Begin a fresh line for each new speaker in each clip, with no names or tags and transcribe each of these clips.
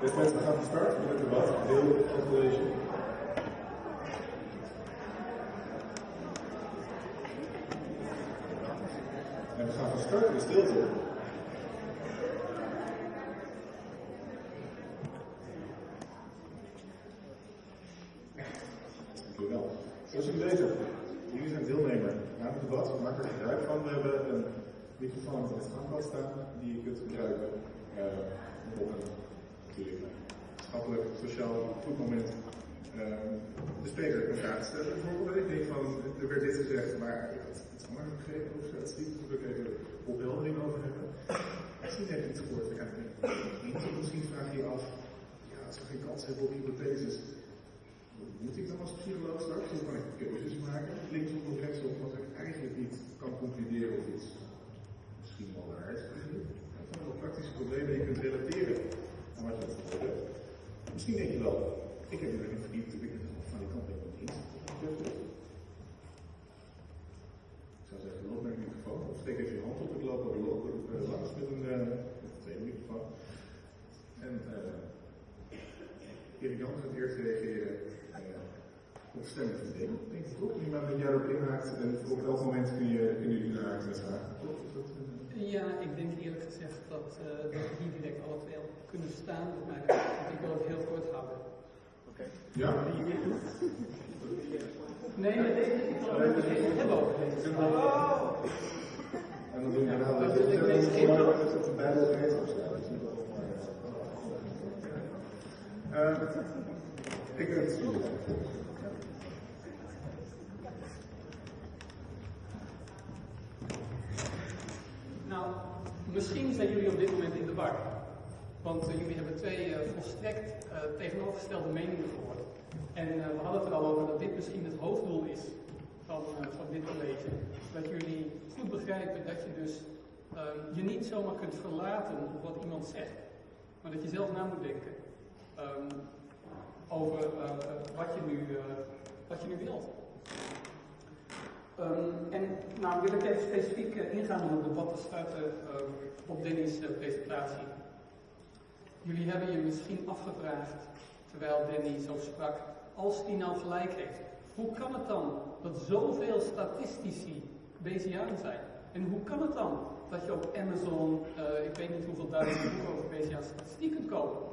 Beste mensen, gaan van start met het debat, deel van college. En we gaan van start in stilte. Dank u wel. Zoals jullie weten, jullie zijn deelnemer aan het debat. Maken er gebruik van. We hebben een microfoon op het gangpad staan die je kunt gebruiken uh, op een natuurlijk maatschappelijk, sociaal goed moment uh, de spreker een vraag stellen. Bijvoorbeeld, ik denk van, er werd dit gezegd, maar het is allemaal begrepen of het niet, ik even opheldering over hebben. Misschien heb je iets gehoord, ja, misschien vraag je je af, ja, als we geen kans hebben op hypotheses, moet ik dan als psycholoog straks? Hoe kan ik keuzes maken? Linksom of rechtsom, wat ik eigenlijk niet kan concluderen of iets misschien wel waar is. Dat zijn wel praktische problemen die je kunt relateren aan wat je hebt Misschien denk je wel, ik heb er in verdiept, ik ben van die kant helemaal niet. Ik zou zeggen, loop naar de microfoon of steek even je hand op. Ik loop er loop, uh, langs met een, uh, met een microfoon. En uh, Erik Jan gaat eerst reageren op stemmen van ding. Denk ik toch? Iemand die jij erop inhaakt en op elk moment kun je, kun je inhaken met vragen.
Ja, ik denk eerlijk gezegd dat, uh, dat we hier direct alle twee op kunnen staan. Maar ik wil het heel kort houden.
Oké. Okay. Ja?
Nee, maar deze ik wil het hebben over deze.
Oh! En dan doen we nou dat je het een bijbel heet of zo. Uh, ik het
Nou, misschien zijn jullie op dit moment in de war. Want uh, jullie hebben twee uh, volstrekt uh, tegenovergestelde meningen gehoord. En we hadden het er al over dat dit misschien het hoofddoel is van, van dit college. Dat jullie goed begrijpen dat je dus je niet zomaar kunt verlaten op wat iemand zegt. Maar dat je zelf na moet denken um, over wat, je nu, wat je nu wilt. Um, en nou wil ik even specifiek ingaan op het debat te uh, op Dennis' presentatie. Jullie hebben je misschien afgevraagd, terwijl Danny zo sprak, als hij nou gelijk heeft. Hoe kan het dan dat zoveel statistici BCA'en zijn? En hoe kan het dan dat je op Amazon, ik weet niet hoeveel duizend boeken over BCA statistiek kunt kopen?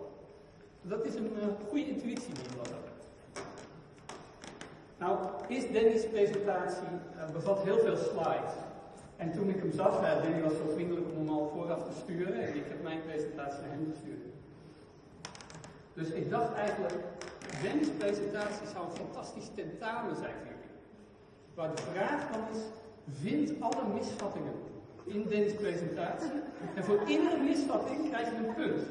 Dat is een goede intuïtie die je hebben. Nou, is Danny's presentatie uh, bevat heel veel slides. En toen ik hem zag, uh, Danny was zo vriendelijk om hem al vooraf te sturen en ik heb mijn presentatie naar hem gestuurd. Dus ik dacht eigenlijk, Danny's presentatie zou een fantastisch tentamen zijn voor jullie. Waar de vraag dan is, vind alle misvattingen in Danny's presentatie en voor iedere misvatting krijg je een punt.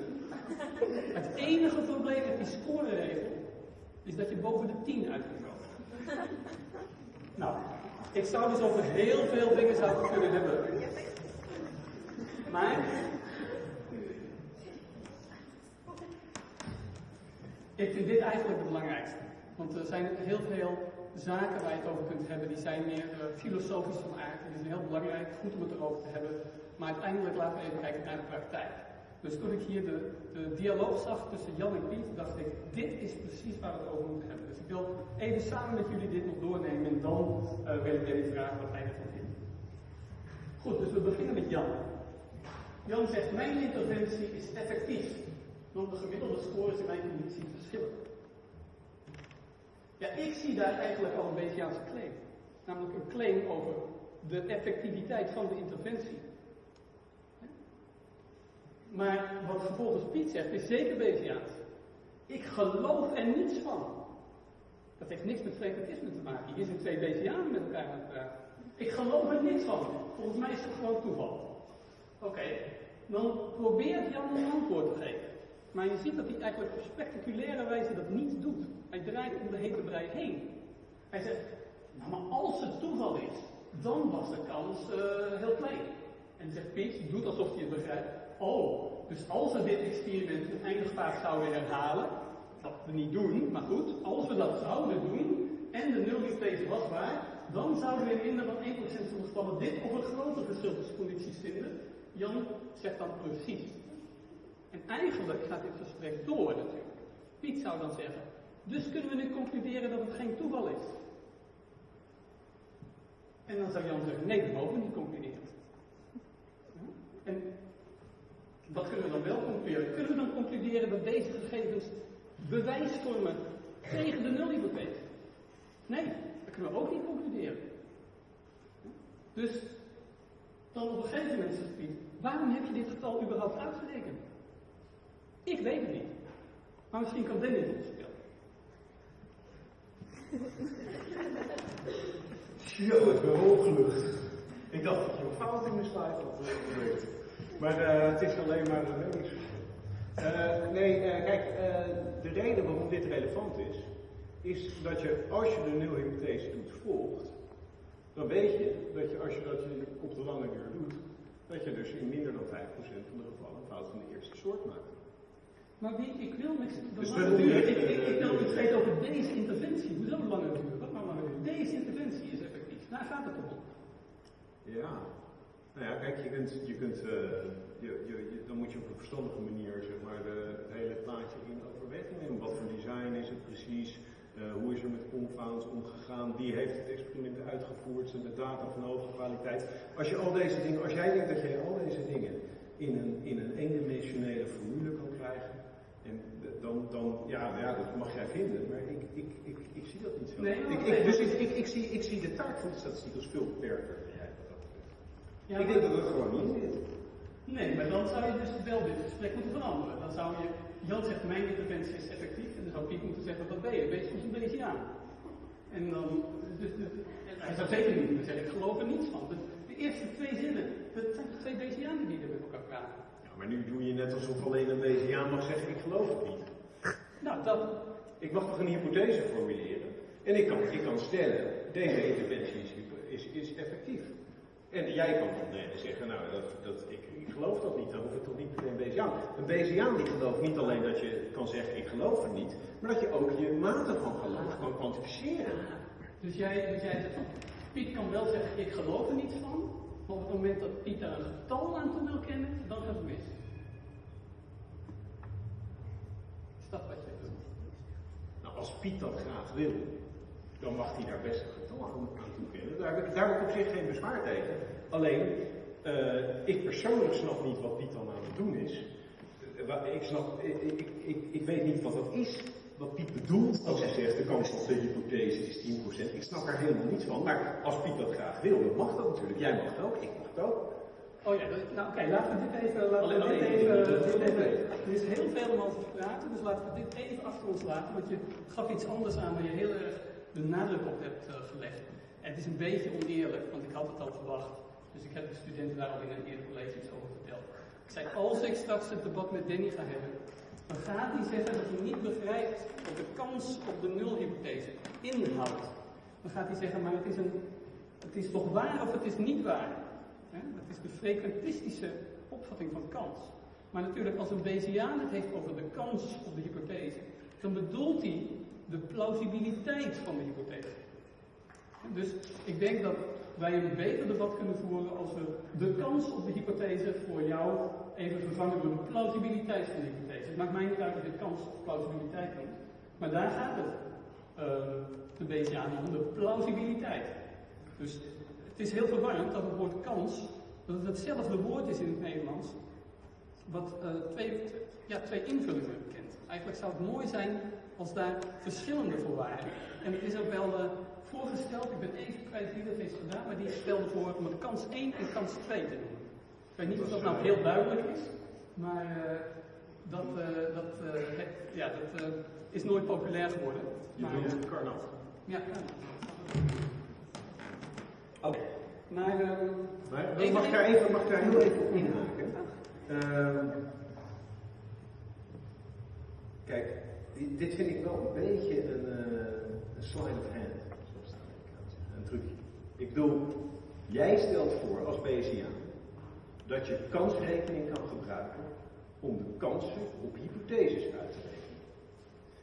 Het enige probleem met die scoreregel is dat je boven de 10 uit kunt komen. Nou, ik zou dus over heel veel dingen zouden kunnen hebben. Maar ik vind dit eigenlijk het belangrijkste. Want er zijn heel veel zaken waar je het over kunt hebben, die zijn meer uh, filosofisch van aard. Het is heel belangrijk, goed om het erover te hebben. Maar uiteindelijk laten we even kijken naar de praktijk. Dus toen ik hier de, de dialoog zag tussen Jan en Piet, dacht ik, dit is precies waar we het over moeten hebben. Dus ik wil even samen met jullie dit nog doornemen en dan uh, wil ik jullie vragen wat hij ervan vindt. Goed, dus we beginnen met Jan. Jan zegt, mijn interventie is effectief, want de gemiddelde scores in mijn conditie verschillen. Ja, ik zie daar eigenlijk al een beetje aan zijn claim. Namelijk een claim over de effectiviteit van de interventie. Maar wat vervolgens Piet zegt, is zeker BVA's. Ik geloof er niets van. Dat heeft niks met frekventisme te maken. Hier zijn twee BVA's met elkaar aan het praten. Ik geloof er niets van. Volgens mij is het gewoon toeval. Oké, dan probeert Jan een antwoord te geven. Maar je ziet dat hij eigenlijk op spectaculaire wijze dat niet doet. Hij draait om de hete brei heen. Hij zegt, nou maar als het toeval is, dan was de kans uh, heel klein. En zegt Piet, doet alsof hij het begrijpt. Oh, dus als we dit experiment een eindigvaart zouden herhalen, dat we niet doen, maar goed, als we dat zouden doen, en de nulhypothese was waar, dan zouden we in minder dan 1% van de gevallen dit of een groter verschil vinden. Jan zegt dan precies. En eigenlijk gaat dit gesprek door natuurlijk. Piet zou dan zeggen, dus kunnen we nu concluderen dat het geen toeval is. En dan zou Jan zeggen, nee, dat mogen we niet concluderen. En wat kunnen we dan wel concluderen? Kunnen we dan concluderen dat deze gegevens bewijs vormen tegen de nulhypothese? Nee, dat kunnen we ook niet concluderen. Dus dan op een gegeven moment zegt Piet, waarom heb je dit getal überhaupt uitgerekend? Ik weet het niet. Maar misschien kan Dennis het vertellen.
Yo, ik ben opgelucht. Ik dacht dat je een fout in de slide had eh. Maar eh, het is alleen maar een. Eh, nee, eh, kijk, de reden waarom dit relevant is, is dat je als je de nulhypothese toets volgt, dan weet je dat je als je dat je op de lange duur doet, dat je dus in minder dan 5% van de gevallen fout van de eerste soort maakt.
Maar wie, ik wil niks.
Dus
lange
dat-
duur. Ik, ik, ik wil iets weten over deze interventie. Hoezo lange duur? Wat nou lange duur? Deze interventie is effectief. Daar gaat het om.
Ja. Nou ja, kijk, je kunt, je kunt eh, je, je, dan moet je op een verstandige manier zeg maar, de, het hele plaatje in overweging nemen. Wat voor design is het precies? Eh, hoe is er met confounds omgegaan? Wie heeft het experiment uitgevoerd? Zijn de data van hoge kwaliteit? Als je al deze dingen, als jij denkt dat je al deze dingen in een, in een eendimensionele formule kan dan, dan ja, ja, dat mag jij vinden, maar ik, ik, ik, ik zie dat niet zo.
Nee,
ik, dus ik, ik, ik, zie, ik zie de taak van de statistiek als veel beperkter.
Ja,
ik denk dat het gewoon niet zit.
Nee, maar dan zou je dus wel dit gesprek moeten veranderen. Dan zou je, Jan zegt mijn interventie is effectief, en dan zou Piet moeten zeggen wat ben je? Ben je soms een beetje aan? En dan, dus, dus, hij zou zeker niet moeten zeggen, ik geloof er niets van. Dus de eerste twee zinnen, dat zijn twee Bayesianen die er met elkaar praten.
Ja, maar nu doe je net alsof alleen een Bayesiaan mag zeggen ik geloof het niet.
Nou, dat,
Ik mag toch een hypothese formuleren? En ik kan, ik kan stellen, deze interventie is, is, is effectief. En jij kan dan eh, zeggen, nou, dat, dat, ik, ik geloof dat niet, dan hoef ik toch niet meteen Bayesiaan. Een Bayesiaan die gelooft niet alleen dat je kan zeggen, ik geloof het niet, maar dat je ook je mate van geloof kan kwantificeren.
dus jij, dus jij zegt, Piet kan wel zeggen ik geloof er niets van, maar op het moment dat Piet daar een getal aan toe wil kennen, dan gaat het mis. Is dat wat?
Nou, als Piet dat graag wil, dan mag hij daar best aan toekennen. Daar heb ik, daar op zich geen bezwaar tegen. Alleen, eh, ik persoonlijk snap niet wat Piet dan aan het doen is. Eh, Ik, snap, ik, ik, ik, ik weet niet wat dat is, wat Piet bedoelt als hij zegt de kans op de hypothese is 10%. Ik snap er helemaal niets van, maar als Piet dat graag wil, dan mag dat natuurlijk. Jij mag het ook, ik mag het ook.
Oh ja, nou oké, laten we dit even, laten
Alleen
we dit even,
dit,
even, er is heel veel om over te praten, dus laten we dit even achter ons laten, want je gaf iets anders aan waar je heel erg de nadruk op hebt eh, gelegd. En het is een beetje oneerlijk, want ik had het al verwacht, dus ik heb de studenten daar al in een eerder college iets over verteld. Ik zei, als ik straks het debat met Danny ga hebben, dan gaat hij zeggen dat hij niet begrijpt wat de kans op de nulhypothese inhoudt. Dan gaat hij zeggen, maar het is, een, het is toch waar of het is niet waar. Dat is de frequentistische opvatting van kans. Maar natuurlijk, als een Bayesiaan het heeft over de kans op de hypothese, dan bedoelt hij de plausibiliteit van de hypothese. Dus ik denk dat wij een beter debat kunnen voeren als we de kans op de hypothese voor jou even vervangen door de plausibiliteit van de hypothese. Het maakt mij niet uit of je kans of plausibiliteit noemt, maar daar gaat het eh, de Bayesiaan om, de plausibiliteit. Dus het is heel verwarrend dat het woord kans, dat het hetzelfde woord is in het Nederlands, wat eh, twee, ja, twee invullingen kent. Eigenlijk zou het mooi zijn als daar verschillende voor waren. En het is ook wel eh, voorgesteld, ik ben even kwijt wie dat heeft gedaan, maar die stelde voor om het kans 1 en kans 2 te doen. Ik weet niet of dat nou heel duidelijk is, maar eh, dat, dat, het- ja, dat is nooit populair geworden.
Je
Maar,
bedoelt
eh,
het karnat.
ja.
Oké.
Maar
Maar
Even-
mag ik daar even, mag daar heel even op inhaken? Ehm, kijk, di- dit vind ik wel een beetje een, eh, een sleight of hand, zoals de Amerikanen zeggen, een trucje. Ik bedoel, jij stelt voor als Bayesiaan dat je kansrekening kan gebruiken om de kansen op hypotheses uit te rekenen.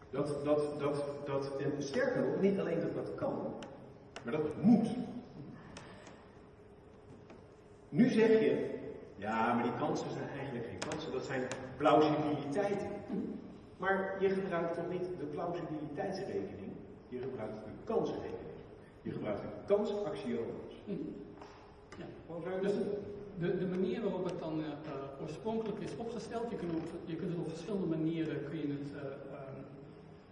Dat, dat, dat, dat, en sterker nog, niet alleen dat dat kan, maar dat moet. Nu zeg je, Ja, maar die kansen zijn eigenlijk geen kansen, dat zijn plausibiliteiten. Maar je gebruikt toch niet de plausibiliteitsrekening, je gebruikt de kansenrekening. Je gebruikt de kansaxiomes.
Ja.
Gewoon zo
Dus de, de manier waarop het dan eh, eh, oorspronkelijk is opgesteld, je kunt, op, je kunt het op verschillende manieren kun je het, eh, ehm,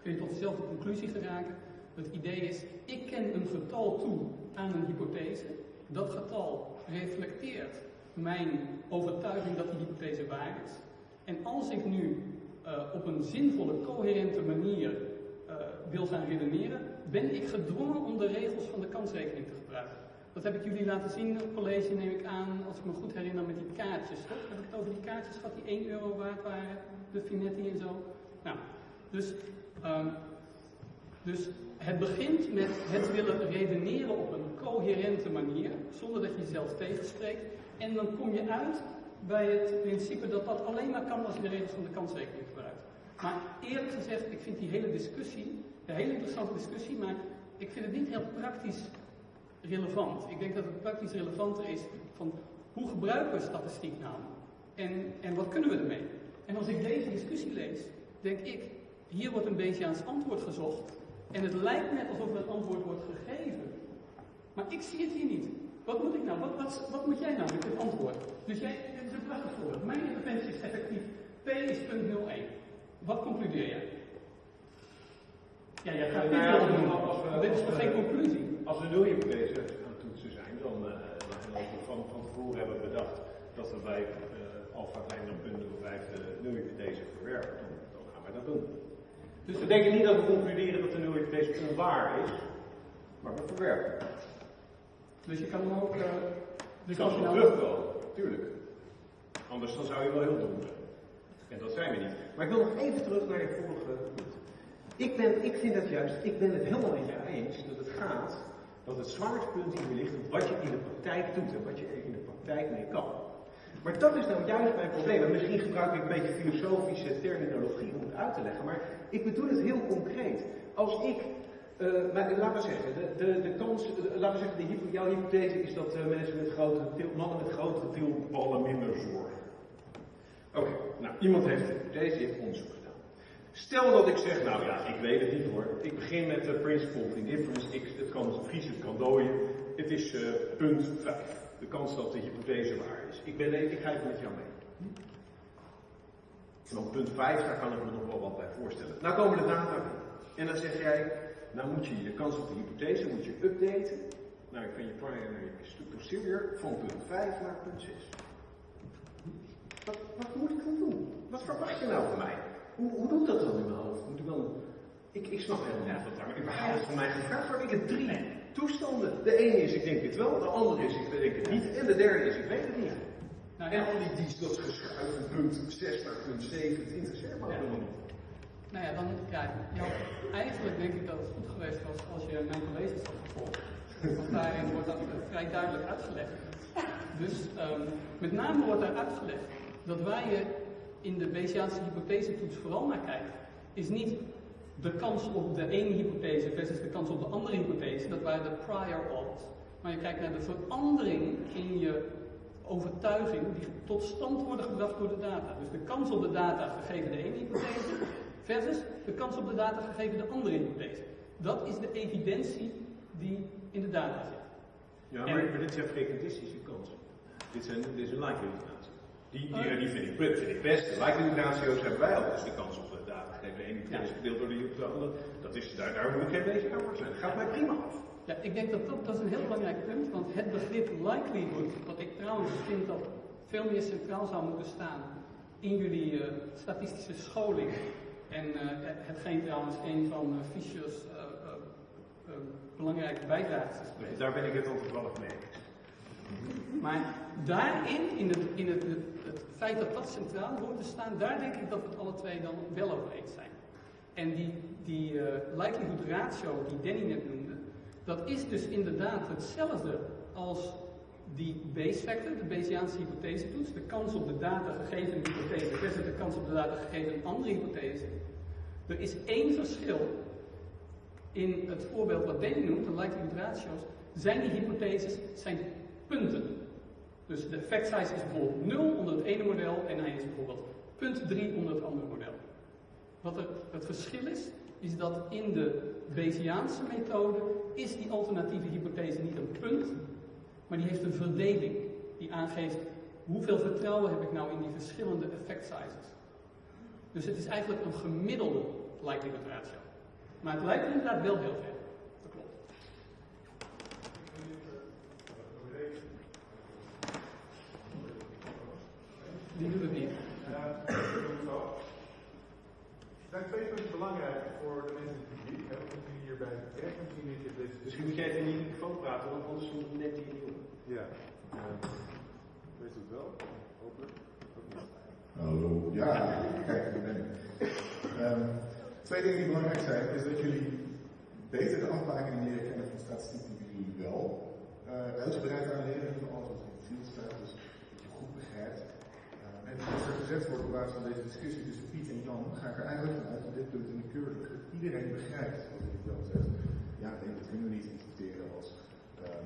kun je tot dezelfde conclusie geraken. Het idee is, ik ken een getal toe aan een hypothese. Dat getal reflecteert mijn overtuiging dat die hypothese waar is. En als ik nu eh, op een zinvolle, coherente manier eh, wil gaan redeneren, ben ik gedwongen om de regels van de kansrekening te gebruiken. Dat heb ik jullie laten zien op college, neem ik aan, als ik me goed herinner, met die kaartjes. Toch? Heb ik het over die kaartjes gehad die 1 euro waard waren, de Finetti en zo? Nou, dus, ehm, dus het begint met het willen redeneren op een coherente manier, zonder dat je jezelf tegenspreekt. En dan kom je uit bij het principe dat dat alleen maar kan als je de regels van de kansrekening gebruikt. Maar eerlijk gezegd, ik vind die hele discussie, een hele interessante discussie, maar ik vind het niet heel praktisch relevant. Ik denk dat het praktisch relevanter is van hoe gebruiken we statistiek nou? En, en wat kunnen we ermee? En als ik deze discussie lees, denk ik, hier wordt een Bayesiaans antwoord gezocht. En het lijkt net alsof er een antwoord wordt gegeven. Maar ik zie het hier niet. Wat moet ik nou? Wat, wat, wat moet jij nou met dit antwoord? Dus jij, dit is een prachtig voorbeeld. Mijn interventie is effectief. P is punt 01. Wat concludeer jij? Ja, jij gaat
ja,
niet
we- als we-
Dit is toch
we-
geen conclusie?
Als we nulhypothese aan het toetsen zijn, dan, eh, dan als we van, van tevoren hebben bedacht dat we bij uh, alfa kleiner punt 05 de nulhypothese verwerpen, dan, dan gaan wij dat doen. Dus we denken niet dat we concluderen dat de nulhypothese onwaar is, maar we verwerpen.
Dus je kan hem ook. eh, dus
kan
als je
wel
nou.
terugkomen, tuurlijk. Anders dan zou je wel heel dom zijn. En dat zijn we niet. Maar ik wil nog even terug naar je vorige punt. Ik, ben, ik vind het juist, ik ben het helemaal met jou eens dat het gaat, dat het zwaartepunt hier ligt op wat je in de praktijk doet en wat je er in de praktijk mee kan. Maar dat is nou juist mijn probleem. En misschien gebruik ik een beetje filosofische terminologie om het uit te leggen, maar ik bedoel het heel concreet. Als ik, eh, maar laten we zeggen, de, de, de kans, de- laten we zeggen, de jouw hypothese is dat eh, mensen met grotere til, mannen met grotere tilballen minder zorgen. Oké, nou, iemand heeft een hypothese, heeft onderzoek gedaan. Stel dat ik zeg, nou ja, ik weet het niet hoor. Ik begin met de principle of indifference. Het kan vriezen, het kan dooien. Het is eh, punt 5. De kans dat de hypothese waar is. Ik, ben, ik ga even met jou mee. En op punt 5, daar kan ik me nog wel wat bij voorstellen. Nou komen de data. En dan zeg jij, nou moet je de kans op de hypothese moet je updaten. Nou, van je primary posterior van punt 5 naar punt 6. Wat, wat moet ik dan doen? Wat verwacht je nou van mij? Hoe, hoe doe ik dat dan in mijn hoofd? Moet ik dan... Ik, ik snap helemaal niet wat daar überhaupt van mij gevraagd wordt. Ik heb drie toestanden. De ene is ik denk het wel, de andere is ik denk het niet. En de derde is ik weet het niet.
Nou
En al die, die dat geschuif van punt 6 naar punt 7, het interesseert me helemaal niet.
Nou ja, dan, ja, eigenlijk denk ik dat het goed geweest was als je mijn colleges had gevolgd. Want daarin wordt dat eh, vrij duidelijk uitgelegd. Dus ehm, met name wordt daar uitgelegd dat waar je in de Bayesiaanse hypothesetoets vooral naar kijkt, is niet de kans op de ene hypothese versus de kans op de andere hypothese, dat waren de prior odds. Maar je kijkt naar de verandering in je overtuiging die tot stand worden gebracht door de data. Dus de kans op de data gegeven de ene hypothese versus de kans op de data gegeven de andere hypothese. Dat is de evidentie die in de data zit.
Ja,
En-
maar, maar dit zijn frequentistische kansen. Dit, zijn, dit is een likelihood ratio. Die, die, die vind, ik, vind ik best. De likelihood ratio's hebben wij al. Dus de kans op de data geven de ene
Ja.
gedeeld door de, de andere. Dat is, daar, daar moet ik geen beetje aan zijn. Dat gaat mij prima af.
Ja, ik denk dat, dat dat is een heel belangrijk punt, want het begrip likelihood, wat ik trouwens vind dat veel meer centraal zou moeten staan in jullie eh, statistische scholing. En eh, hetgeen trouwens een van uh, Fischer's eh, eh, belangrijke bijdrages is geweest.
Daar ben ik het dan toevallig mee.
Maar daarin, in, het, in het, het, het feit dat dat centraal hoort te staan, daar denk ik dat we het alle twee dan wel over eens zijn. En die, die eh, likelihood ratio die Danny net noemde, dat is dus inderdaad hetzelfde als die base factor, de Bayesiaanse hypothesetoets, de kans op de data gegeven hypothese versus de kans op de data gegeven een andere hypothese. Er is één verschil in het voorbeeld wat Danny noemt, de likelihood ratio's, zijn die hypotheses zijn punten. Dus de effect size is bijvoorbeeld 0 onder het ene model en hij is bijvoorbeeld punt 3 onder het andere model. Wat er, het verschil is, is dat in de Bayesiaanse methode is die alternatieve hypothese niet een punt, maar die heeft een verdeling die aangeeft hoeveel vertrouwen heb ik nou in die verschillende effect sizes. Dus het is eigenlijk een gemiddelde likelihood ratio. Maar het lijkt inderdaad wel heel ver. Dat klopt. Die doen het niet.
Er zijn twee punten belangrijk voor de mensen in het publiek, hè, want die hierbij terecht en misschien niet in deze
Misschien moet jij even in die microfoon praten, want anders neemt hij je niet op.
Ja. weet u het wel? Hopelijk. Hallo, ja, kijk, daar ben ik. Twee dingen die belangrijk zijn, is dat jullie beter de afbakingen leren kennen van statistiek die jullie wel uh, uitgebreid aanleren, van alles wat in het field staat, dus dat je goed begrijpt. Uh, en als er gezegd wordt op basis van deze discussie tussen Piet en Jan, ga ik er eigenlijk vanuit dat dit punt in de keur. Dat iedereen begrijpt wat ik dan zeg. Ja, nee, dat kunnen we niet interpreteren als uh,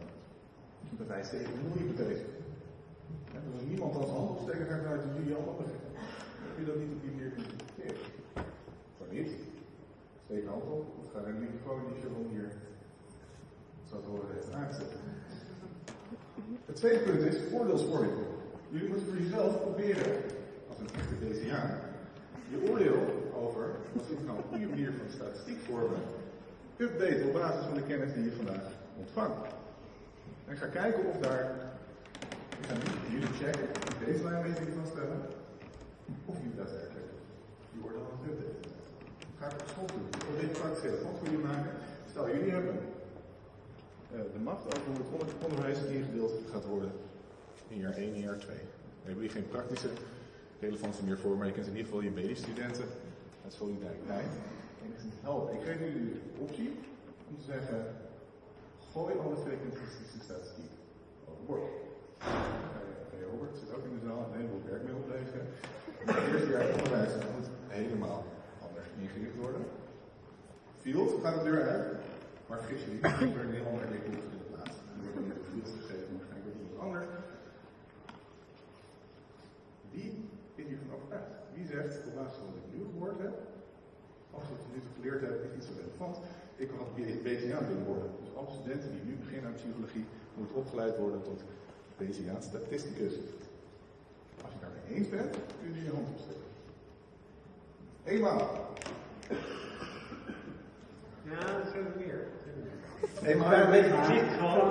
hypothese tegen een nul-hypothese. Ja, dus als niemand als hand opsteken gaat vanuit dat jullie allemaal begrijpen, kun je dat niet op die manier interpreteren. Zo niet. Een hand op, of ga die je hier zo te horen heeft aanzetten. Het tweede punt is oordeelsvorming. Jullie moeten voor jezelf proberen, als een echte DCA, je oordeel over wat is nou een goede manier van statistiek vormen, updaten op basis van de kennis die je vandaag ontvangt. En ik ga kijken of daar, ik ga jullie checken, die baseline meting vaststellen, of jullie daadwerkelijk die oordeel aan het updaten. Ik school doen. Relevant voor jullie maken. Stel, jullie hebben uh, de macht over hoe het onderwijs ingedeeld gaat worden in jaar 1 en jaar 2. Daar hebben jullie geen praktische relevantie meer voor, maar je kunt in ieder geval je medestudenten uit solidariteit enigszins helpen. Ik geef jullie de optie om te zeggen, gooi alle frequentistische statistiek overboord. Robert zit ook in de zaal, een heleboel werkmiddel leveren. Het eerste jaar onderwijs moet helemaal ingericht worden. Field gaat de deur uit, maar vergis je niet, er een heel ander curriculum in de plaats. Er wordt op field gegeven, waarschijnlijk wordt iets anders. Wie is hiervan overtuigd? Wie zegt, op basis van wat ik nu gehoord heb, of wat ik nu geleerd heb, is niet zo relevant. Ik kan het BCA willen worden. Dus alle studenten die nu beginnen aan psychologie, moeten opgeleid worden tot BCA statisticus. Als je daarmee eens bent, kun je je hand opsteken. Eenmaal.
Ja, dat zijn er meer. Een beetje gezicht gewoon.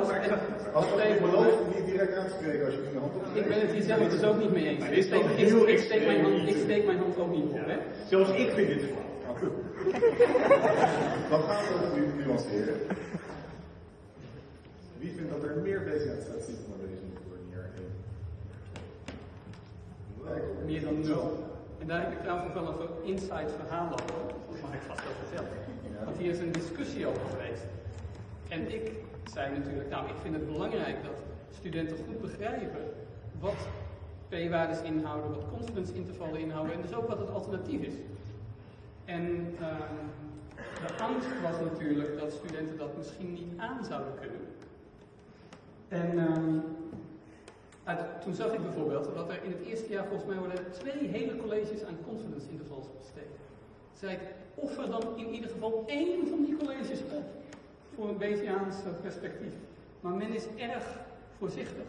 Als je belooft om niet direct aan te spreken als je je hand opsteekt.
Ik ben het hier zelf dus ook niet mee eens. Ik steek, ik, ik, steek mijn hand, ik steek mijn hand ook niet op. Hè?
Zelfs ik vind dit flauw.
Nou, gaan we het nu nuanceren. Wie vindt dat er meer BCA-statistiek van wezen moet worden in jaar 1?
Meer dan nul. En daar heb ik trouwens wel een inside verhaal over. Dat mag ik vast wel vertellen. Want hier is een discussie over geweest. En ik zei natuurlijk, nou ik vind het belangrijk dat studenten goed begrijpen wat p-waardes inhouden, wat confidence intervallen inhouden en dus ook wat het alternatief is. En uh, de angst was natuurlijk dat studenten dat misschien niet aan zouden kunnen. En uh, toen zag ik bijvoorbeeld dat er in het eerste jaar volgens mij worden twee hele colleges aan confidence intervals besteed. Zei ik, offer dan in ieder geval één van die colleges op voor een Bayesiaans perspectief. Maar men is erg voorzichtig.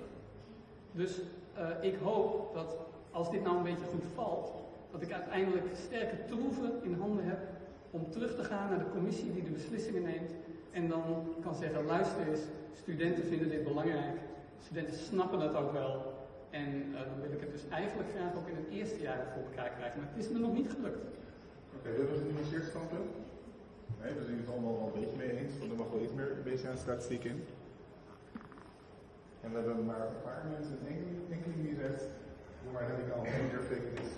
Dus uh, ik hoop dat als dit nou een beetje goed valt, dat ik uiteindelijk sterke troeven in handen heb om terug te gaan naar de commissie die de beslissingen neemt en dan kan zeggen, luister eens, studenten vinden dit belangrijk, studenten snappen dat ook wel en uh, dan wil ik het dus eigenlijk graag ook in het eerste jaar voor elkaar krijgen, maar het is me nog niet gelukt.
Oké, okay, we hebben een genuanceerd standpunt. Nee, we zijn het allemaal wel een beetje mee eens, want er mag wel iets meer BCA statistiek in. En we hebben maar een paar mensen, enkele die zegt, maar ik al een meer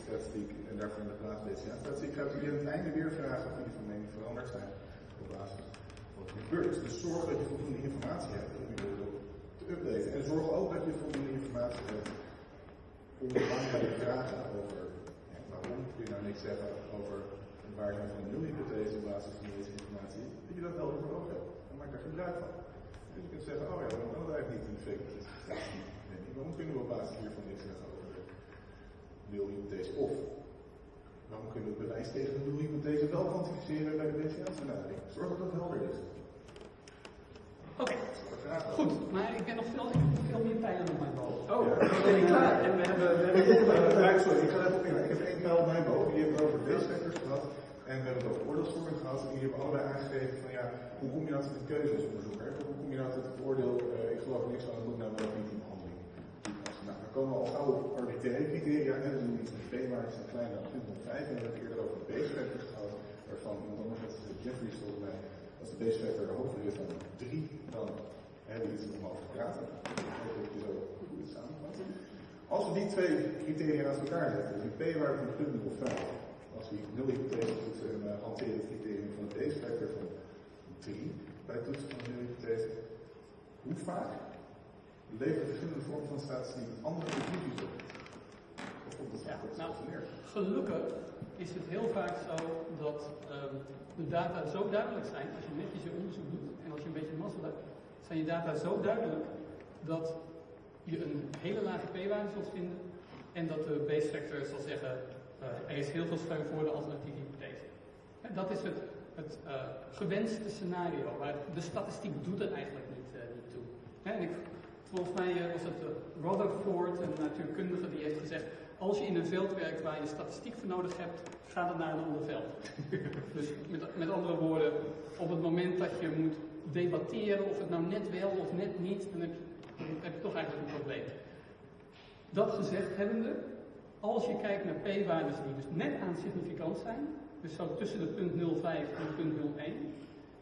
statistiek en daarvoor in de plaats BCA statistiek. Gaat u aan het einde weer vragen of jullie van mening veranderd zijn op basis van wat gebeurt. Dus zorg dat je voldoende informatie hebt updaten. En zorg ook dat je voldoende informatie hebt om belangrijke vragen over waarom kun je nou niks zeggen over het waarheid van een nulhypothese op basis van deze informatie, dat je dat wel voor ogen hebt. En maak daar gebruik van. Dus je kunt zeggen, oh ja, dan kan het eigenlijk niet in de waarom kunnen we op basis hiervan niks zeggen over de nulhypothese? Of waarom kunnen we het bewijs tegen de nulhypothese wel kwantificeren bij de BCA-benadering? Zorg dat dat helder is.
Oké, goed. Maar ik ben nog veel, ik heb veel meer pijlen op mijn boog.
Oh, we zijn niet klaar. En we hebben, we hebben nog, eh,
ja, sorry, ik ga even opnemen. Ik heb één pijl op mijn boog. Die hebben we over base gehad. En we hebben het over oordeelsvorming gehad. En die hebben allebei aangegeven van ja, hoe kom je nou tot een keuze als onderzoeker? Hoe kom je nou tot het oordeel, uh, ik geloof niks aan het doen, nou wel niet die behandeling. Nou, dan komen we al gauw op arbitraire criteria. En we doen iets met p-waardes zijn kleiner dan 0,5. En we hebben het eerder over de gehad. Waarvan iemand anders gezegd, Jeffrey volgens mij, als de base factor hoger is dan 3, dan hebben we iets om over te praten. Dat je zo goed samenvat. Als we die twee criteria naast elkaar zetten, dus een p-waarde van 0,5, als we nul hypothese toetsen en uh, hanteren het criterium van de factor van 3 bij het toetsen van een nul hypothese, hoe vaak leveren verschillende vormen van statistiek andere conclusies op? Of komt dat
Ja, nou? Gelukkig is het heel vaak zo dat ehm, de data zo duidelijk zijn, als je netjes je onderzoek doet en als je een beetje mazzel hebt, zijn je data zo duidelijk dat je een hele lage p-waarde zult vinden en dat de base factor zal zeggen, eh, er is heel veel steun voor de alternatieve hypothese. Dat is het, het eh, gewenste scenario, maar de statistiek doet er eigenlijk niet, eh, niet toe. En ik, volgens mij was het Rutherford, een natuurkundige, die heeft gezegd, als je in een veld werkt waar je statistiek voor nodig hebt, ga dan naar een ander veld. dus met, met andere woorden, op het moment dat je moet debatteren of het nou net wel of net niet, dan heb je, dan heb je toch eigenlijk een probleem. Dat gezegd hebbende, als je kijkt naar p-waardes die dus net aan significant zijn, dus zo tussen de punt 0,5 en punt 0,1,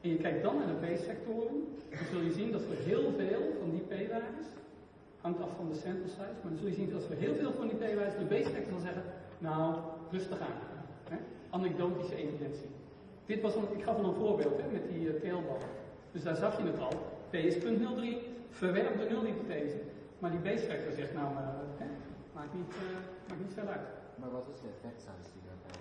en je kijkt dan naar de b-sectoren, dan zul je zien dat voor heel veel van die p-waardes, hangt af van de sample size, maar dan zul je zien dat voor heel veel van die p-waardes de b-sector zal zeggen, nou, rustig aan. Hè? Anekdotische evidentie. Dit was een, ik gaf al een voorbeeld hè, met die uh, teelballen. Dus daar zag je het al. P is punt 03, verwerp de nulhypothese. Maar die b-sector zegt nou, uh, hè, maakt, niet, uh, maakt niet veel uit.
Maar wat is de effect size die daarbij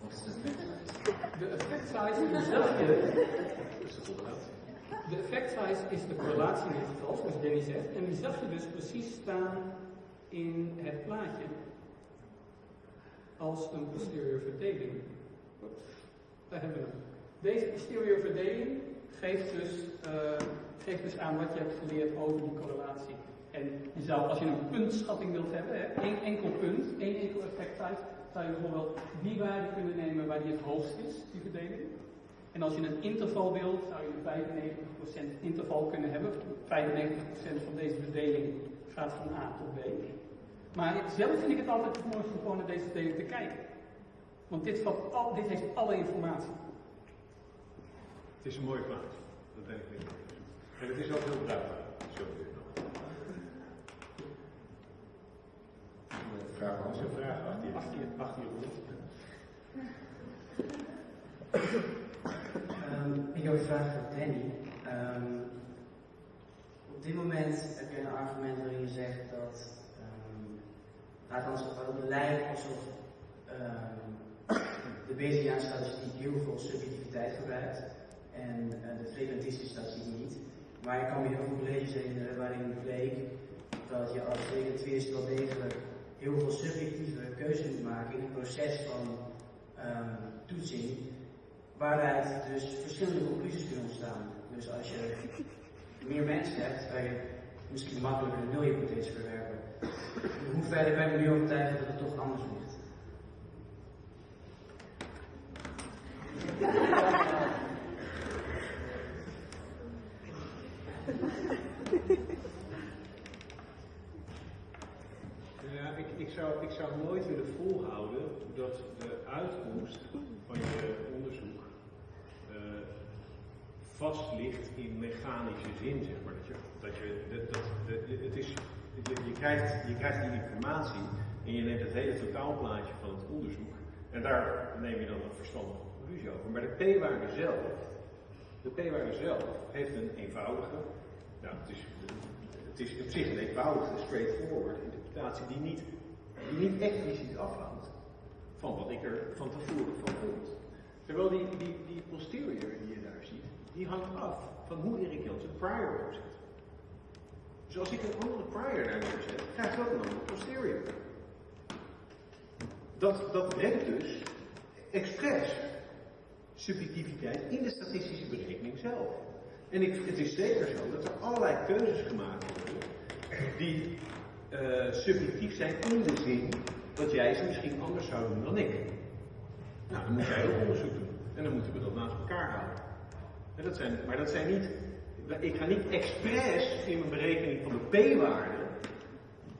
Wat is de effect size?
De effect size zag je. De effect size is de correlatie dit geval, zoals Danny zegt. En die zag je dus precies staan in het plaatje als een posterior verdeling. Daar hebben we hem. Deze posterior verdeling geeft dus, uh, geeft dus aan wat je hebt geleerd over die correlatie. En je zou, als je een puntschatting wilt hebben, hè, één enkel punt, één enkel effect size, zou je bijvoorbeeld die waarde kunnen nemen waar die het hoogst is, die verdeling. En als je een interval wilt, zou je een 95% interval kunnen hebben. 95% van deze verdeling gaat van A tot B. Maar zelf vind ik het altijd het mooiste om gewoon naar deze verdeling te kijken. Want dit, vat al, dit heeft alle informatie.
Het is een mooie plaats. Dat ben ik. En het is ook heel bruikbaar. Zo.
Vraag
Als je een vraag achter je, achter je, achter je rond.
Ik heb een vraag voor Danny. Um, op dit moment heb je een argument waarin je zegt dat um, althans waarop het lijkt alsof de BCA-statistiek heel veel subjectiviteit gebruikt en uh, de frequentistische statistiek niet. Maar ik kan me heel veel herinneren waarin bleek dat je als frequentist wel degelijk heel veel subjectieve keuzes moet maken in het proces van toetsing waaruit dus verschillende conclusies kunnen ontstaan. Dus als je meer mensen hebt, kan je misschien makkelijker een nulhypothese verwerpen. Hoe verder ben je nu overtuigd dat het toch anders ligt?
Ja, ik, ik, zou, ik zou nooit willen volhouden dat de uitkomst van je onderzoek vast ligt in mechanische zin, zeg maar. Dat je, dat je, dat, dat, het is, je, je, krijgt, je krijgt die informatie en je neemt het hele totaalplaatje van het onderzoek en daar neem je dan een verstandige conclusie over. Maar de p-waarde zelf, de p-waarde zelf heeft een eenvoudige, nou, het is, het is op zich een eenvoudige, straightforward interpretatie die niet, die niet expliciet afhangt van wat ik er van tevoren van vond. Terwijl die, die, die posterior die je daar ziet, die hangt af van hoe Erik Janssen prior opzet. Dus als ik een andere prior daar neerzet, krijg ik ook een andere posterior. Dat, dat brengt dus expres subjectiviteit in de statistische berekening zelf. En ik, het is zeker zo dat er allerlei keuzes gemaakt worden die eh, subjectief zijn in de zin dat jij ze misschien anders zou doen dan ik. Nou, dan moet jij ook onderzoek doen. En dan moeten we dat naast elkaar houden. Dat maar dat zijn niet. Ik ga niet expres in mijn berekening van de p-waarde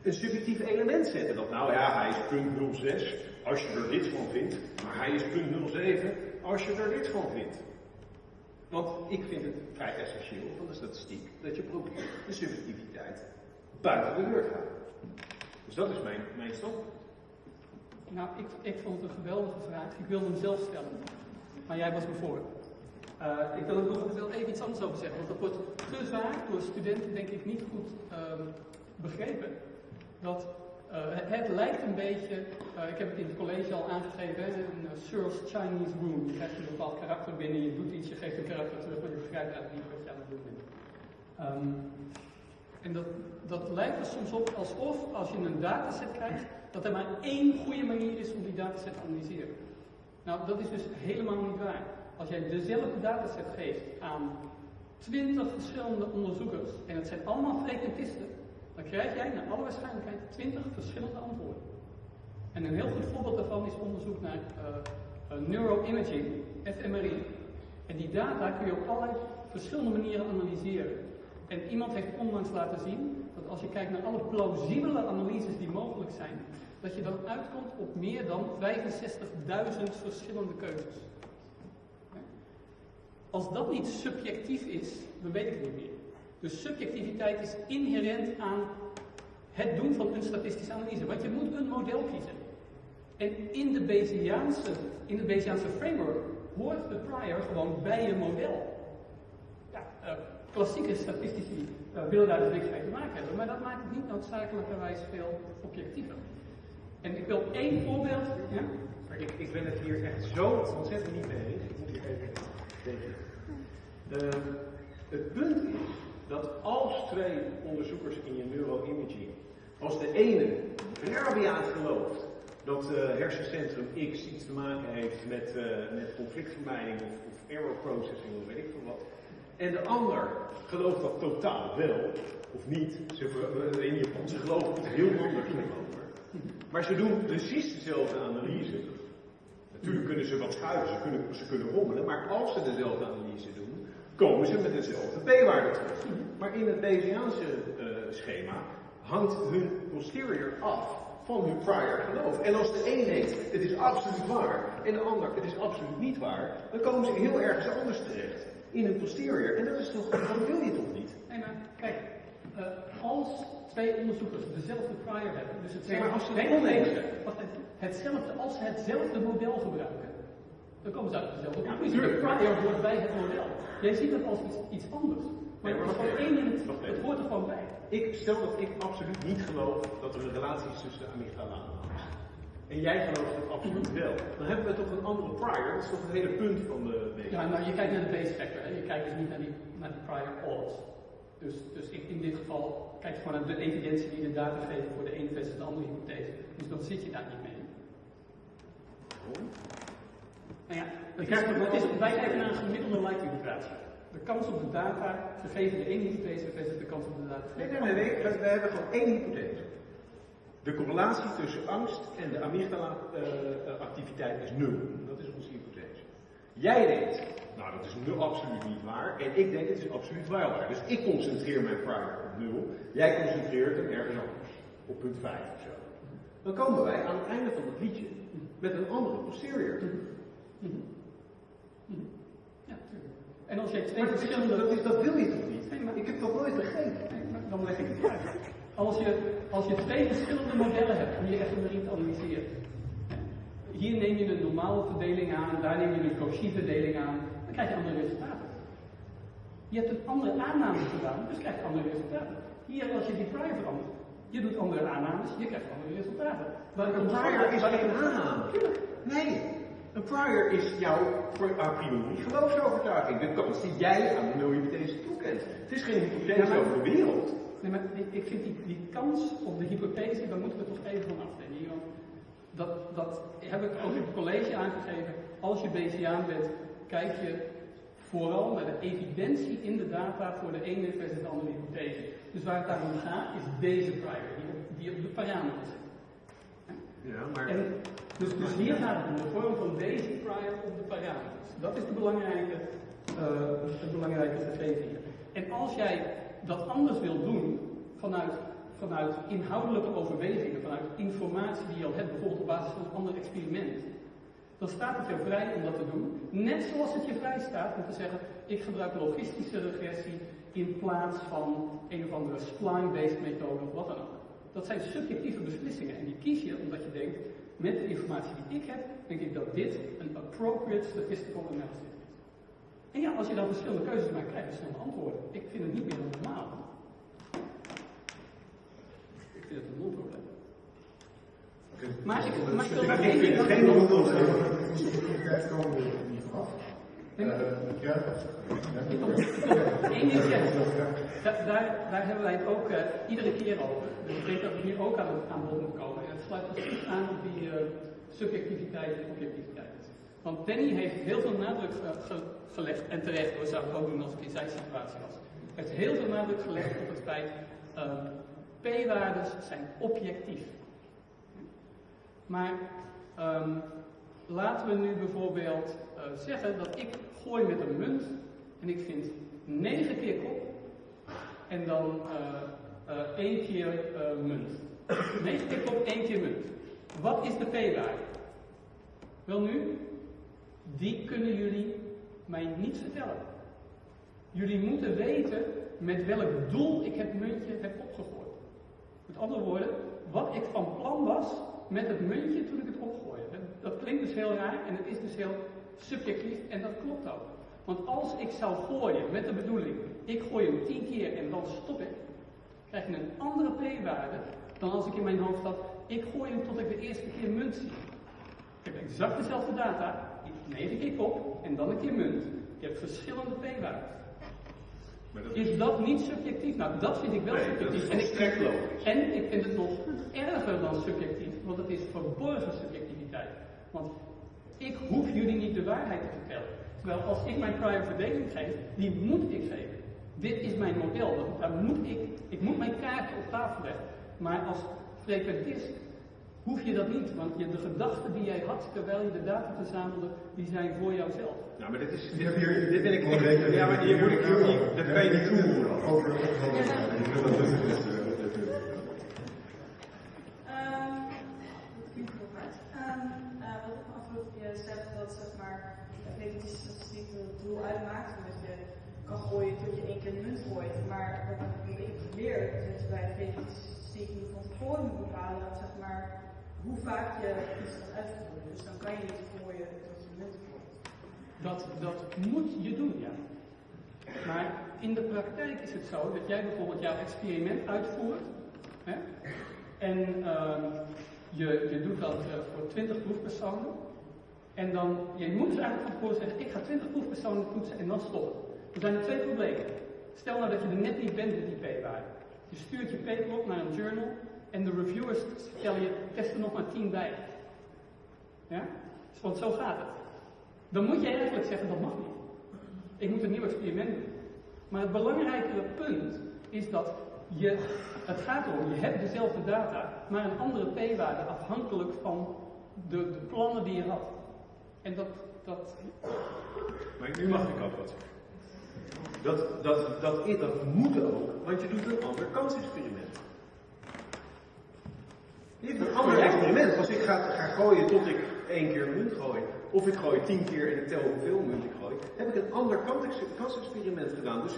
een subjectief element zetten. Dat nou ja, hij is punt 06 als je er dit van vindt, maar hij is punt 07 als je er dit van vindt. Want ik vind het vrij essentieel van de statistiek dat je probeert de subjectiviteit buiten de deur te houden. Dus dat is mijn, mijn standpunt.
Nou, ik, ik vond het een geweldige vraag. Ik wilde hem zelf stellen. Maar jij was me voor. Eh, ik wil er nog wel even iets anders over zeggen. Want dat wordt te vaak door studenten denk ik niet goed ehm, begrepen. Dat eh, het, lijkt een beetje, eh, ik heb het in het college al aangegeven, een Searle's Chinese Room. Je krijgt een bepaald karakter binnen, je doet iets, je geeft een karakter terug, maar je begrijpt eigenlijk niet wat je aan het doen bent. Ehm, en dat, dat lijkt er soms op alsof als je een dataset krijgt, dat er maar één goede manier is om die dataset te analyseren. Nou, dat is dus helemaal niet waar. Als jij dezelfde dataset geeft aan 20 verschillende onderzoekers, en het zijn allemaal frequentisten, dan krijg jij naar alle waarschijnlijkheid 20 verschillende antwoorden. En een heel goed voorbeeld daarvan is onderzoek naar uh, uh, neuroimaging, fMRI. En die data kun je op allerlei verschillende manieren analyseren. En iemand heeft onlangs laten zien dat als je kijkt naar alle plausibele analyses die mogelijk zijn, dat je dan uitkomt op meer dan 65.000 verschillende keuzes. Als dat niet subjectief is, dan weet ik het niet meer. Dus subjectiviteit is inherent aan het doen van een statistische analyse. Want je moet een model kiezen. En in de Bayesiaanse, in de Bayesiaanse framework hoort de prior gewoon bij je model. Ja, uh, klassieke statistici uh, willen daar dus niks mee te maken hebben, maar dat maakt het niet noodzakelijkerwijs veel objectiever. En ik wil één voorbeeld. Ja?
Ik, ik ben het hier echt zo ontzettend niet mee eens. Uh, het punt is dat als twee onderzoekers in je neuroimaging, als de ene rabiaat gelooft dat uh, hersencentrum X iets te maken heeft met, uh, met conflictvermijding of, of error processing of weet ik veel wat, en de ander gelooft dat totaal wel, of niet, ze, in Japan, ze geloven het heel anders over. Maar ze doen precies dezelfde analyse. Natuurlijk kunnen ze wat schuiven, ze kunnen, ze kunnen rommelen, maar als ze dezelfde analyse doen, komen ze met dezelfde p-waarde terug. Maar in het Bayesiaanse uh, schema hangt hun posterior af van hun prior geloof. En als de een denkt, het is absoluut waar, en de ander, het is absoluut niet waar, dan komen ze heel ergens anders terecht. In hun posterior. En dat is toch, dat wil je toch niet?
Nee, maar kijk, uh, als twee onderzoekers dezelfde prior hebben, dus hetzelfde,
nee, maar als ze
nee,
het oneens
even. Hetzelfde, als ze hetzelfde model gebruiken, dan komen ze uit dezelfde
Ja,
conclusie. de prior hoort bij het model. Jij ziet het als iets, iets anders. Maar
Nee,
het is gewoon één in het, hoort er gewoon bij.
Ik stel dat ik absoluut niet geloof dat er een relatie is tussen de amygdala en angst. En jij gelooft het absoluut wel. Dan hebben we toch een andere prior. Dat is toch het hele punt van de.
Ja, nou, je kijkt naar de base factor, hè. je kijkt dus niet naar die, naar die prior odds. Dus, dus ik, in dit geval kijk je gewoon naar de evidentie die de data geven voor de ene versus de andere hypothese. Dus dan zit je daar niet mee. Nou ja, het wij kijken naar een gemiddelde likelihood-ratio. De kans op de data gegeven de ene hypothese versus de kans op de data
Nee, nee, nee. We, hebben gewoon één hypothese. De correlatie tussen angst en de amygdala-activiteit is nul. Dat is onze hypothese. Jij denkt, nou dat is nul absoluut niet waar. En ik denk, het is absoluut wel waar. Dus ik concentreer mijn prior op nul. Jij concentreert hem ergens anders. Op punt 5 of zo. Dan komen wij aan het einde van het liedje met een andere posterior.
Ja, tuurlijk. En als jij twee
Maar
verschillende...
dat, is- dat wil je toch niet?
Nee, maar-
Ik heb dat nooit begrepen.
Nee, Dan leg ik het uit. Als je, als je twee verschillende modellen hebt om je fMRI te analyseren. Hier neem je een normale verdeling aan, daar neem je een Cauchy-verdeling aan, dan krijg je andere resultaten. Je hebt een andere aanname gedaan, dus krijg je andere resultaten. Hier, als je die prior verandert, je doet andere aannames, je krijgt andere resultaten. Waar ik
Een prior is geen aanname. Nee. Een prior is jouw voor a priori geloofsovertuiging. De kans die jij aan de nulhypothese toekent. Het is geen hypothese
maar-
over de wereld.
Nee, maar ik, vind die, die kans op de hypothese, daar moeten we toch even van want Dat, dat heb ik ook in het college aangegeven. Als je Bayesiaan bent, kijk je vooral naar de evidentie in de data voor de ene versus de andere hypothese. Dus waar het daarom gaat, is deze prior, die op, die op de parameter zit.
Ja, maar...
En dus, dus hier gaat het om de vorm van basic prior op de parameters. Dat is de belangrijke, eh, het belangrijke gegeven hier. En als jij dat anders wilt doen, vanuit, vanuit inhoudelijke overwegingen, vanuit informatie die je al hebt, bijvoorbeeld op basis van een ander experiment, dan staat het jou vrij om dat te doen. Net zoals het je vrij staat om te zeggen, ik gebruik logistische regressie in plaats van een of andere spline-based methode of wat dan ook. Dat zijn subjectieve beslissingen en die kies je omdat je denkt, met de informatie die ik heb, denk ik dat dit een appropriate statistical analysis is. En ja, als je dan verschillende keuzes maakt, krijg je verschillende antwoorden. Ik vind het niet meer normaal. Ik vind het een non-probleem. Maar ik, maar ik wil nog één ding...
geen non-probleem.
We ja,
daar, daar hebben wij het ook eh, iedere keer over. Dus ik denk dat het hier ook aan, aan bod komen. En het sluit precies aan op die eh, subjectiviteit en objectiviteit. Want Danny heeft heel veel nadruk eh, ge- gelegd, en terecht hoor, zou ik ook doen als ik in zijn situatie was. Hij heeft heel veel nadruk gelegd op het feit, eh, p-waardes zijn objectief. Maar ehm, laten we nu bijvoorbeeld eh, zeggen dat ik gooi met een munt en ik vind 9 keer kop en dan eh, eh, één keer eh, munt. 9 keer kop, één keer munt. Wat is de p-waarde? Wel nu, die kunnen jullie mij niet vertellen. Jullie moeten weten met welk doel ik het muntje heb opgegooid. Met andere woorden, wat ik van plan was met het muntje toen ik het opgooide. Dat klinkt dus heel raar en het is dus heel subjectief en dat klopt ook. Want als ik zou gooien met de bedoeling, ik gooi hem tien keer en dan stop ik, krijg je een andere p-waarde dan als ik in mijn hoofd had, ik gooi hem tot ik de eerste keer munt zie. Ik heb exact dezelfde data, negen keer kop en dan een keer munt. Je hebt verschillende p-waarden.
Dat
Is dat niet subjectief? Nou, dat vind ik wel
Nee,
subjectief. en, ik, en ik vind het nog erger dan subjectief, want het is verborgen subjectiviteit. Want ik hoef jullie niet de waarheid te vertellen. Terwijl als ik mijn prior verdeling geef, die moet ik geven. Dit is mijn model, daar moet ik, ik moet mijn kaartje op tafel leggen. Maar als frequentist hoef je dat niet, want je, de gedachten die jij had terwijl je de data verzamelde, die zijn voor jouzelf.
Nou, maar dit is...
Ik
Dit,
heb hier-
dit ben ik... Ja, maar hier moet ik. Dat kan je niet toevoegen.
Over opgehouden. Ik wil dat het is. eh, dat het is.
Ehm, dat klinkt heel hard. Ehm, eh, wat ik me afvroeg, je zegt dat zeg maar, de preventische statistiek het doel uitmaakt, dat je kan gooien tot je één keer de munt gooit. Maar wat ik ik geleerd is dat je statistiek je van tevoren moet bepalen, zeg maar, hoe vaak je iets gaat uitvoeren. Dus dan kan je niet gooien tot je munt gooit.
Dat, dat moet je doen, ja. Maar in de praktijk is het zo dat jij bijvoorbeeld jouw experiment uitvoert. Hè? En ehm, je, je doet dat eh, voor 20 proefpersonen. En dan, je moet dus eigenlijk van tevoren zeggen, ik ga 20 proefpersonen toetsen en dan stoppen. Er zijn er twee problemen. Stel nou dat je er net niet bent met die p-waarde. Je stuurt je paper op naar een journal en de reviewers stellen je, test er nog maar 10 bij. Ja? Want zo gaat het. Dan moet je eigenlijk zeggen, dat mag niet. Ik moet een nieuw experiment doen. Maar het belangrijkere punt is dat je, het gaat erom, je hebt dezelfde data, maar een andere p-waarde afhankelijk van de, de plannen die je had. En dat, dat
Maar nu mag ik ook wat Dat, dat, dat, is- dat moet ook, want je doet een ander kansexperiment. Je hebt een ander experiment. Als ik ga, ga gooien tot ik één keer een munt gooi, of ik gooi tien keer en ik tel hoeveel munt ik gooi, heb ik een ander kans- kansexperiment gedaan. Dus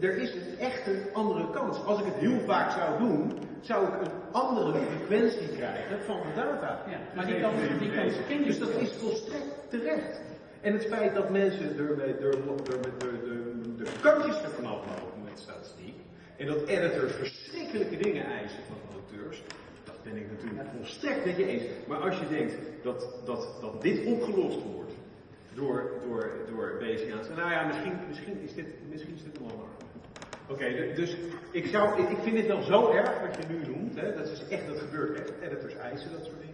eh, er is een echt een andere kans. Als ik het heel vaak zou doen, zou ik een andere frequentie krijgen van de data.
Ja, maar die kans- die kans ken je
Dus dat is volstrekt terecht. En het feit dat mensen er, mee- er, er, er, de, kantjes er vanaf lopen met statistiek. En dat editors verschrikkelijke dingen eisen van auteurs. Dat ben ik natuurlijk volstrekt met je eens. Maar als je denkt dat, dat, dat dit opgelost wordt door, door, door Bayesiaans. Nou ja, misschien, misschien, is dit, misschien is dit een. Oké, dus ik, zou, ik, vind het wel zo erg wat je nu noemt. Hè, dat is echt, dat gebeurt echt. Editors eisen dat soort dingen.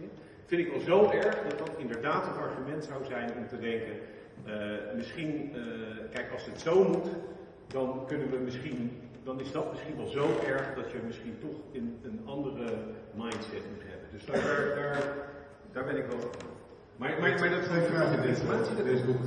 Vind ik wel zo erg dat dat inderdaad een argument zou zijn om te denken. eh, misschien, eh, kijk, als het zo moet, dan kunnen we misschien, dan is dat misschien wel zo erg dat je misschien toch in een andere mindset moet hebben. Dus daar, daar, daar, daar ben ik wel. Maar, maar, maar dat is
Twee vragen in
informatie.
deze, deze boek.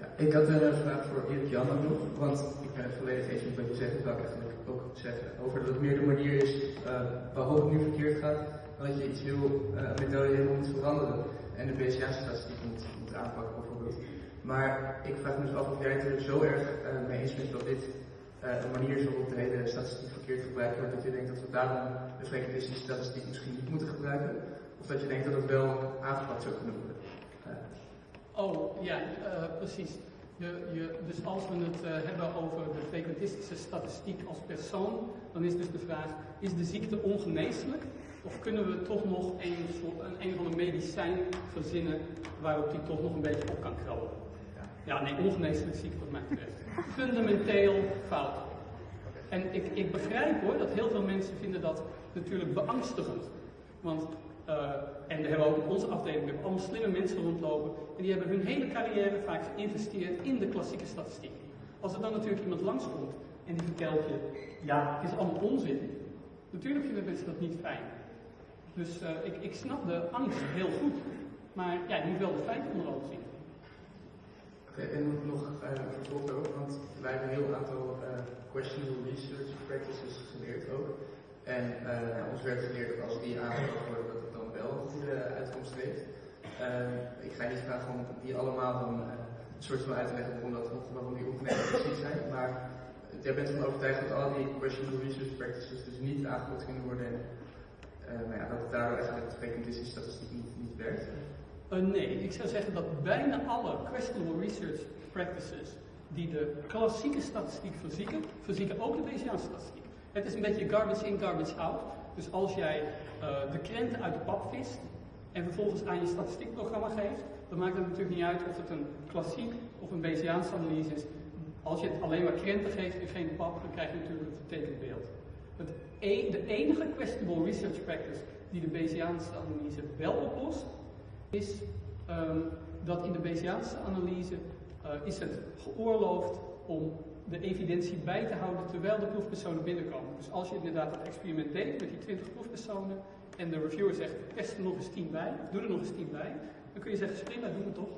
Ja, ik had een vraag voor Erik Jan nog, want ik ben het volledig eens met wat je zegt, dat ik eigenlijk ook zeggen. Over dat het meer de manier is eh, waarop het nu verkeerd gaat, dat je iets heel, eh, een methode helemaal moet veranderen en de BCA-statistiek moet, moet aanpakken bijvoorbeeld. Maar ik vraag me dus af of jij het er zo erg eh, mee eens bent dat dit een manier is waarop de hele statistiek verkeerd gebruikt wordt, dat je denkt dat we daarom de frequentistische statistiek misschien niet moeten gebruiken, of dat je denkt dat het wel aangepakt zou kunnen worden.
Oh, ja, precies. Je, je, dus als we het eh, hebben over de frequentistische statistiek als persoon, dan is dus de vraag, is de ziekte ongeneeslijk? Of kunnen we toch nog een, soort, een, een van de medicijn verzinnen waarop die toch nog een beetje op kan krabben? Ja, nee, ongeneeslijk ziekte wat mij betreft. Fundamenteel fout. En ik, ik begrijp hoor dat heel veel mensen vinden dat natuurlijk beangstigend. Want, eh, en we hebben ook in onze afdeling we allemaal slimme mensen rondlopen. En die hebben hun hele carrière vaak geïnvesteerd in de klassieke statistiek. Als er dan natuurlijk iemand langskomt en die vertelt je, ja, het is allemaal onzin. Natuurlijk vinden mensen dat niet fijn. Dus eh, ik, ik snap de angst heel goed. Maar ja, je moet wel de feiten onder ogen zien.
Oké, en nog uh, een vervolg daarop, want wij hebben een heel aantal uh, questionable research practices geleerd ook. En ons werd geleerd dat als die aangepakt worden, wel een goede uitkomst heeft. ik ga niet vragen om die allemaal dan een soort van uit te leggen waarom, dat, waarom die opmerkingen precies zijn, maar jij bent ervan overtuigd dat al die questionable research practices dus niet aangepakt kunnen worden en nou ja, dat het daardoor eigenlijk de statistiek niet, niet werkt.
Uh, nee, ik zou zeggen dat bijna alle questionable research practices die de klassieke statistiek verzieken, verzieken ook de Bayesiaanse statistiek. Het is een beetje garbage in, garbage out. Dus als jij uh, de krenten uit de pap vist en vervolgens aan je statistiekprogramma geeft, dan maakt het natuurlijk niet uit of het een klassiek of een Bayesiaanse analyse is. Als je het alleen maar krenten geeft en geen pap, dan krijg je natuurlijk een vertekend beeld. Het e de enige questionable research practice die de Bayesiaanse analyse wel oplost, is um, dat in de Bayesiaanse analyse uh, is het geoorloofd om de evidentie bij te houden terwijl de proefpersonen binnenkomen. Dus als je inderdaad dat experiment deed met die 20 proefpersonen en de reviewer zegt, test er nog eens 10 bij, doe er nog eens 10 bij, dan kun je zeggen, prima, doen we toch.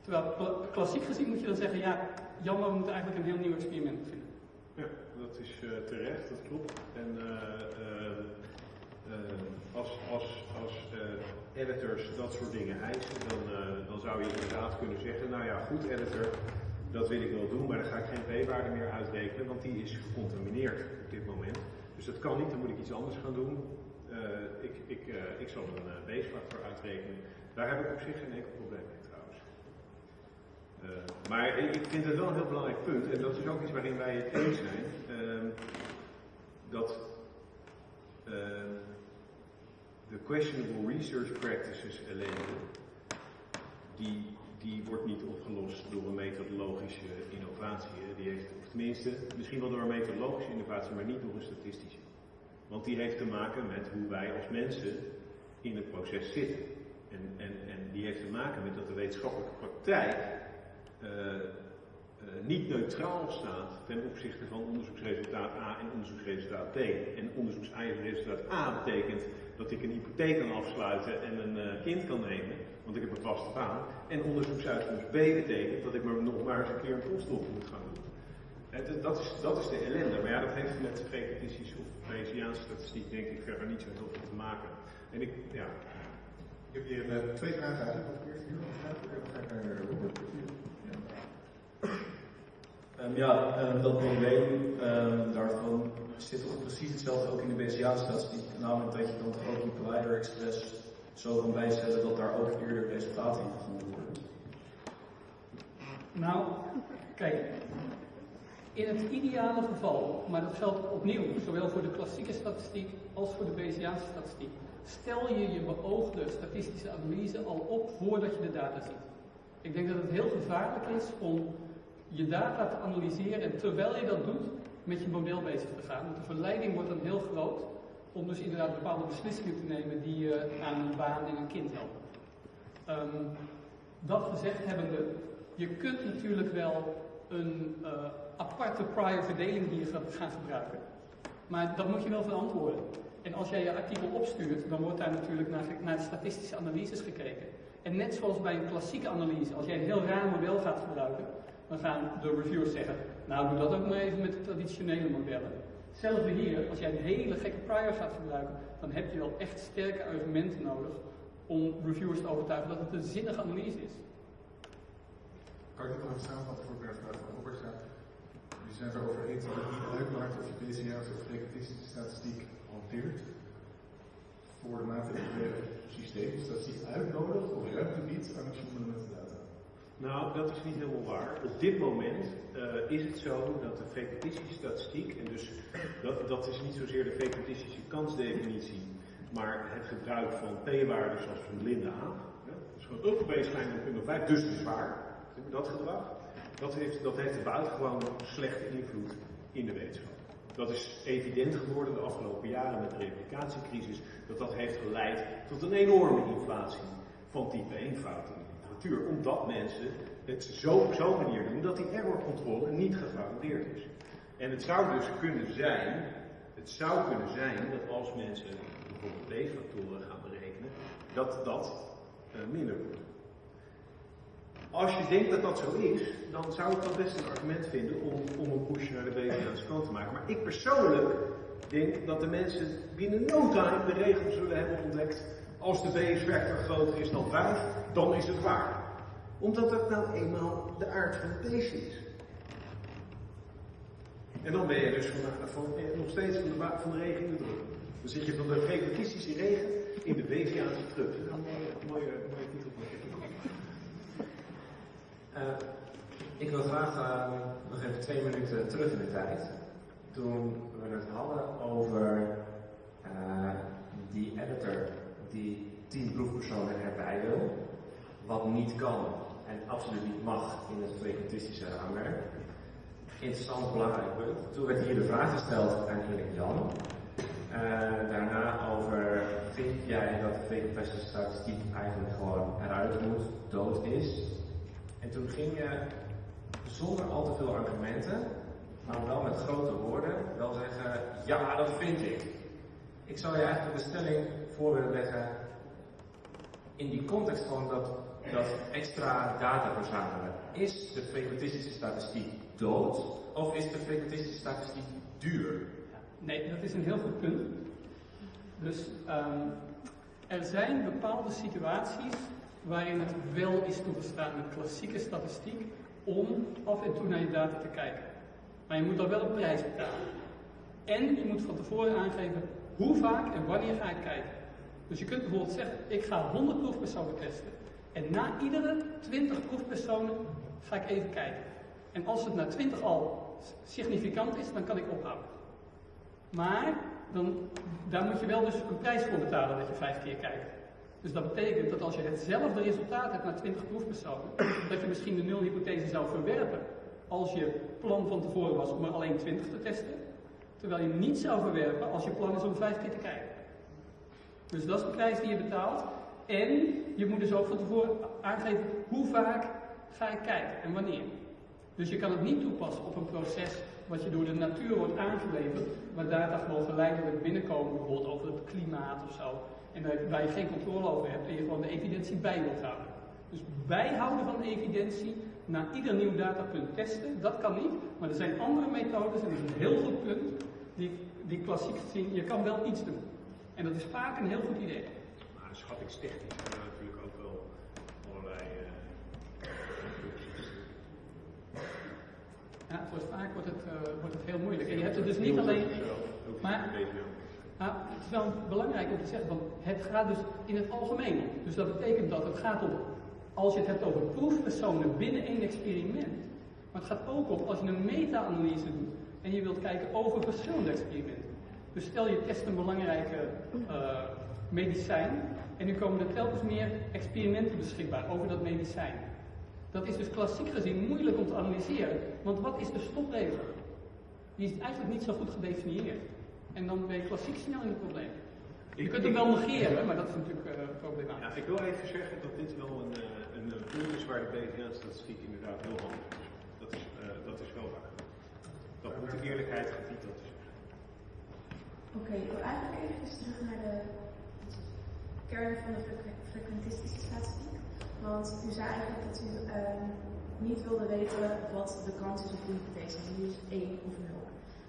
Terwijl klassiek gezien moet je dan zeggen, ja, jammer, we moeten eigenlijk een heel nieuw experiment vinden.
Ja, dat is uh, terecht, dat klopt. En uh, als, als, als editors dat soort dingen eisen, dan, dan zou je inderdaad kunnen zeggen, nou ja, goed editor, dat wil ik wel doen, maar dan ga ik geen p-waarde meer uitrekenen, want die is gecontamineerd op dit moment. Dus dat kan niet, dan moet ik iets anders gaan doen. Uh, ik, ik, uh, ik zal een B-factor uitrekenen. Daar heb ik op zich geen enkel probleem mee trouwens. maar ik vind het wel een heel belangrijk punt, en dat is ook iets waarin wij het eens zijn, ehm, dat ehm, de questionable research practices ellende, die die wordt niet opgelost door een methodologische innovatie. Die heeft, of tenminste, misschien wel door een methodologische innovatie, maar niet door een statistische. Want die heeft te maken met hoe wij als mensen in het proces zitten. En, en, en die heeft te maken met dat de wetenschappelijke praktijk uh, uh, niet neutraal staat ten opzichte van onderzoeksresultaat A en onderzoeksresultaat B. En onderzoeksresultaat A betekent dat ik een hypotheek kan afsluiten en een uh, kind kan nemen want ik heb een vaste baan. En onderzoeksuitkomst B betekent dat ik maar nog maar eens een keer een postdoc moet gaan doen. En dat, is, dat is de ellende. Maar ja, dat heeft met frequentistische of Bayesiaanse statistiek denk ik verder niet zo heel veel te maken. En ik, ja.
Ik heb hier uh, twee vragen eerst hier? Dan ga ik Robert.
Um, ja, um, dat probleem um, daarvan zit toch precies hetzelfde ook in de Bayesiaanse statistiek. Namelijk dat je dan toch ook die Collider Express zo kan bijstellen dat daar ook eerder resultaten in gevonden worden?
Nou, kijk, in het ideale geval, maar dat geldt opnieuw zowel voor de klassieke statistiek als voor de Bayesiaanse statistiek, stel je je beoogde statistische analyse al op voordat je de data ziet. Ik denk dat het heel gevaarlijk is om je data te analyseren en terwijl je dat doet, met je model bezig te gaan. Want de verleiding wordt dan heel groot om dus inderdaad bepaalde beslissingen te nemen die je aan een baan en een kind helpen. Ehm, dat gezegd hebbende, je kunt natuurlijk wel een uh, aparte prior verdeling hier gaan gebruiken. Maar dat moet je wel verantwoorden. En als jij je artikel opstuurt, dan wordt daar natuurlijk naar, naar statistische analyses gekeken. En net zoals bij een klassieke analyse, als jij een heel raar model gaat gebruiken, dan gaan de reviewers zeggen, nou doe dat ook maar even met de traditionele modellen. Hetzelfde hier, als jij een hele gekke prior gaat gebruiken, dan heb je wel echt sterke argumenten nodig om reviewers te overtuigen dat het een zinnige analyse is.
Kan ik dit nog samenvatten voor Bert van Robert? Je zijn het erover eens dat het niet uitmaakt of je BCA's of frequentistische statistiek hanteert voor de maatregelen systeem. Dus dat die uitnodigt of ruimte biedt aan data.
Nou, dat is niet helemaal waar. Op dit moment uh, is het zo dat de frequentistische statistiek, en dus dat, dat is niet zozeer de frequentistische kansdefinitie, maar het gebruik van p-waarden zoals van blinde aap. Dus gewoon up baseline en 5, dus is waar. Dat gedrag. Dat heeft, dat heeft buitengewoon slechte invloed in de wetenschap. Dat is evident geworden de afgelopen jaren met de replicatiecrisis, dat dat heeft geleid tot een enorme inflatie van type 1 fouten omdat mensen het zo op zo'n manier doen dat die errorcontrole niet gegarandeerd is. En het zou dus kunnen zijn, het zou kunnen zijn dat als mensen bijvoorbeeld B-factoren gaan berekenen, dat dat uh, minder wordt. Als je denkt dat dat zo is, dan zou ik dat best een argument vinden om, om een push naar de BVA's kant te maken. Maar ik persoonlijk denk dat de mensen binnen no time de regels zullen hebben ontdekt. Als de BS-factor groter is dan 5, dan is het waar. Omdat dat nou eenmaal de aard van het beest is. En dan ben je dus van, van, nog steeds van de, van de regen in de druk. Dan zit je van de frequentistische regen in de BVA's druk. Dat is een mooie, mooie, mooie titel.
Uh, ik wil graag uh, nog even twee minuten terug in de tijd. Toen we het hadden over uh, die editor die tien proefpersonen erbij wil, wat niet kan en absoluut niet mag in het frequentistische raamwerk. Interessant, belangrijk punt. Toen werd hier de vraag gesteld aan Erik Jan. daarna over, vind jij dat de frequentistische statistiek eigenlijk gewoon eruit moet, dood is? En toen ging je zonder al te veel argumenten, maar wel met grote woorden, wel zeggen: Ja, dat vind ik. Ik zou je eigenlijk de stelling voor willen leggen in die context van dat, dat extra data verzamelen. Is de frequentistische statistiek dood of is de frequentistische statistiek duur?
Nee, dat is een heel goed punt. Dus um, er zijn bepaalde situaties waarin het wel is toegestaan met klassieke statistiek om af en toe naar je data te kijken. Maar je moet dan wel een prijs betalen. En je moet van tevoren aangeven hoe vaak en wanneer ga ik kijken. Dus je kunt bijvoorbeeld zeggen, ik ga 100 proefpersonen testen. En na iedere 20 proefpersonen ga ik even kijken. En als het na 20 al significant is, dan kan ik ophouden. Maar dan, daar moet je wel dus een prijs voor betalen dat je vijf keer kijkt. Dus dat betekent dat als je hetzelfde resultaat hebt na 20 proefpersonen, dat je misschien de nulhypothese zou verwerpen als je plan van tevoren was om er alleen 20 te testen, terwijl je niet zou verwerpen als je plan is om 5 keer te kijken. Dus dat is de prijs die je betaalt. En je moet dus ook van tevoren aangeven hoe vaak ga ik kijken en wanneer. Dus je kan het niet toepassen op een proces wat je door de natuur wordt aangeleverd, waar data gewoon geleidelijk binnenkomen, bijvoorbeeld over het klimaat of zo en waar je geen controle over hebt en je gewoon de evidentie bij wilt houden. Dus bijhouden van de evidentie na ieder nieuw datapunt testen, dat kan niet, maar er zijn andere methodes en dat is een heel goed punt, die, die klassiek zien, je kan wel iets doen. En dat is vaak een heel goed idee.
Maar schattingstechnisch zijn er natuurlijk ook wel allerlei uh,
Ja, het wordt, vaak wordt het, uh, wordt het heel moeilijk. En je hebt het dus niet alleen... Maar, nou, het is wel belangrijk om te zeggen, want het gaat dus in het algemeen. Dus dat betekent dat het gaat om, als je het hebt over proefpersonen binnen één experiment, maar het gaat ook om als je een meta-analyse doet en je wilt kijken over verschillende experimenten. Dus stel je test een belangrijke uh, medicijn en nu komen er telkens meer experimenten beschikbaar over dat medicijn. Dat is dus klassiek gezien moeilijk om te analyseren. Want wat is de stopregel? Die is eigenlijk niet zo goed gedefinieerd. En dan ben je klassiek snel in het probleem. Je kunt hem wel negeren, maar dat is natuurlijk uh, problematisch.
Ja, ik wil even zeggen dat dit wel een, uh, een punt is waar de BVA-statistiek inderdaad heel handig is. Dat is, uh, dat is wel waar. Dat moet de eerlijkheid gebied dat te zeggen.
Oké, ik wil eigenlijk even terug naar de kern van de frequentistische statistiek. Want u zei eigenlijk dat u ehm, niet wilde weten wat de kans is op de hypothese. Die is 1 of 0.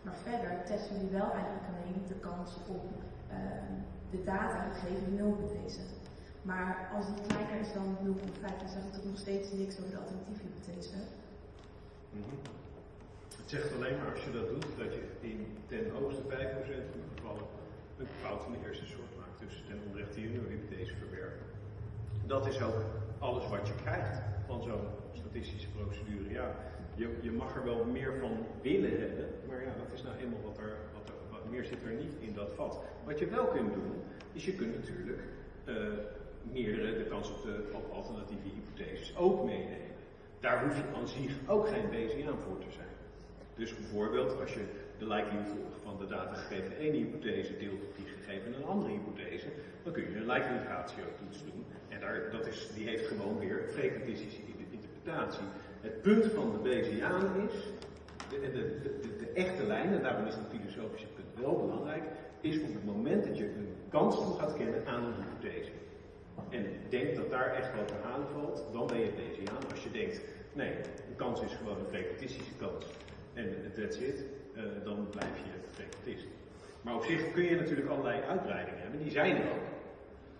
Maar verder testen jullie wel eigenlijk alleen de kans op uh, de data gegeven die 0 betekent. Maar als die kleiner is dan 0,5, dan zegt het nog steeds niks over de alternatieve hypothese.
Mm. Het zegt alleen maar als je dat doet, dat je in ten hoogste 5% van de gevallen een fout in de eerste soort maakt. Dus ten onrechte hypothese verwerken. Dat is ook alles wat je krijgt van zo'n statistische procedure. Ja, je, je mag er wel meer van willen hebben, maar ja, dat is nou eenmaal wat er, wat er wat meer zit er niet in dat vat. Wat je wel kunt doen, is je kunt natuurlijk uh, meerdere, de kans op de op alternatieve hypotheses ook meenemen. Daar hoef je aan zich ook geen Bayesiaan voor te zijn. Dus bijvoorbeeld als je de likelihood van de data gegeven ene hypothese deelt op die gegeven een andere hypothese, dan kun je een likelihood ratio toets doen. En daar, dat is, die heeft gewoon weer frequentistische interpretatie. Het punt van de Bayesiaan is, de, de, de, echte lijn, en daarom is het filosofische punt wel belangrijk, is op het moment dat je een kans gaat kennen aan een hypothese. En denkt dat daar echt wat te valt, dan ben je Bayesiaan. Als je denkt, nee, de kans is gewoon een frequentistische kans en that's it, uh, dan blijf je frequentist. Maar op zich kun je natuurlijk allerlei uitbreidingen hebben, die zijn er ook.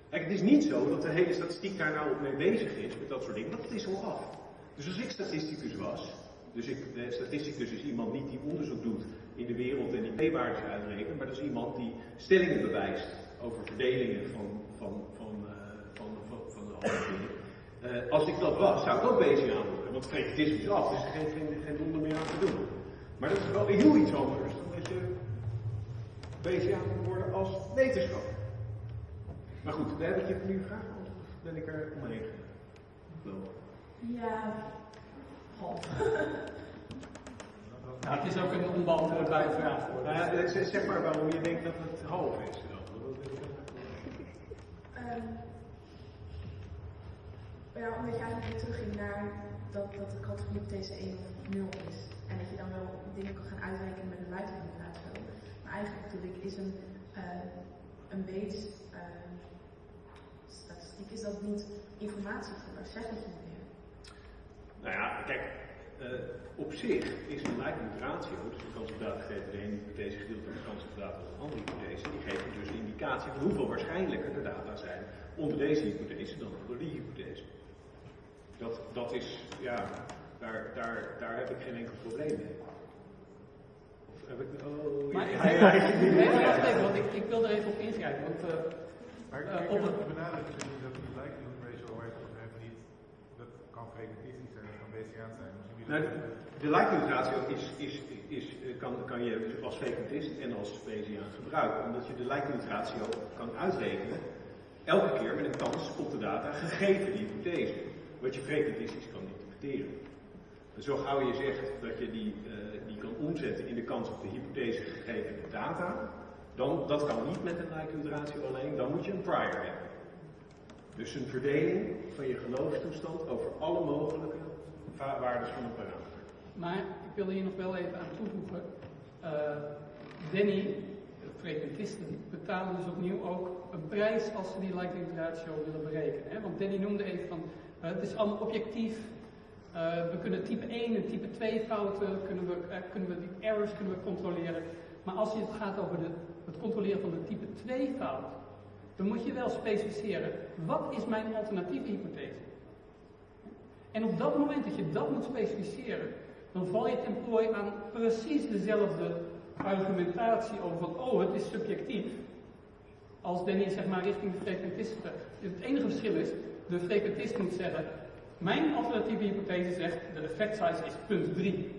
Kijk, het is niet zo dat de hele statistiek daar nou mee bezig is, met dat soort dingen, want het is al af. Dus als ik statisticus was, dus ik, de statisticus is iemand niet die onderzoek doet in de wereld en die p-waardes uitrekent, maar dat is iemand die stellingen bewijst over verdelingen van, van, van, uh, van, van, alle dingen. Uh, als ik dat was, zou ik ook bezig aan worden, want frequentisme is af, dus er is geen, geen, geen meer aan te doen. Maar dat is wel heel iets anders dan dat je bezig aan moet worden als wetenschapper. Maar goed, daar heb ik je nu vraag of ben ik er omheen gelopen?
Ja, half.
Ja, het is ook een onbeantwoordbare vraag voor.
Uh, zeg maar waarom je denkt dat het half is. Dan.
Um, ja, omdat je eigenlijk weer terugging naar dat, dat de categorie op deze 1 of 0 is. En dan wel dingen kan gaan uitrekenen met een buitenimitatie. Maar eigenlijk natuurlijk is een, uh, een uh, statistiek is dat niet informatievoller, zeg het meer.
Nou ja, kijk, uh, op zich is een likelihood ratio, dus de data gegeven de ene hypothese gedeeld door de kans data van de andere hypothese, die geeft dus indicatie van hoeveel waarschijnlijker de data zijn onder deze hypothese dan onder die hypothese. Dat, dat is, ja, daar, daar, daar heb ik geen enkel probleem mee. Of heb ik, oh,
maar
ja,
ik,
ja,
nee, want ik, ik wil er even op ingrijpen. Want, uh,
maar ik,
uh,
ik
op
heb
het,
het benadrukt dat die likelihood ratio waar je het over hebt niet, dat kan frequentistisch zijn, dat kan Bayesiaan zijn. Misschien
Nou, de likelihood ratio is, is, is, kan, kan je als frequentist en als Bayesiaan gebruiken, omdat je de likelihood ratio kan uitrekenen elke keer met een kans op de data gegeven die hypothese, wat je frequentistisch kan interpreteren. Zo gauw je zegt dat je die, uh, die kan omzetten in de kans op de hypothese gegeven data, dan, dat kan niet met een likelihood ratio alleen, dan moet je een prior hebben. Dus een verdeling van je geloofstoestand over alle mogelijke waarden van een parameter.
Maar ik wil hier nog wel even aan toevoegen. Uh, Danny, de frequentisten, betalen dus opnieuw ook een prijs als ze die likelihood ratio willen berekenen. Hè? Want Danny noemde even van, uh, het is allemaal objectief. Uh, we kunnen type 1 en type 2 fouten, kunnen we, kunnen we die errors kunnen we controleren. Maar als het gaat over de, het controleren van de type 2 fout, dan moet je wel specificeren, wat is mijn alternatieve hypothese? En op dat moment dat je dat moet specificeren, dan val je ten prooi aan precies dezelfde argumentatie over van, oh, het is subjectief. Als Danny zeg maar richting de frequentisten. Het enige verschil is, de frequentist moet zeggen, mijn alternatieve hypothese zegt, de effect size is punt 3.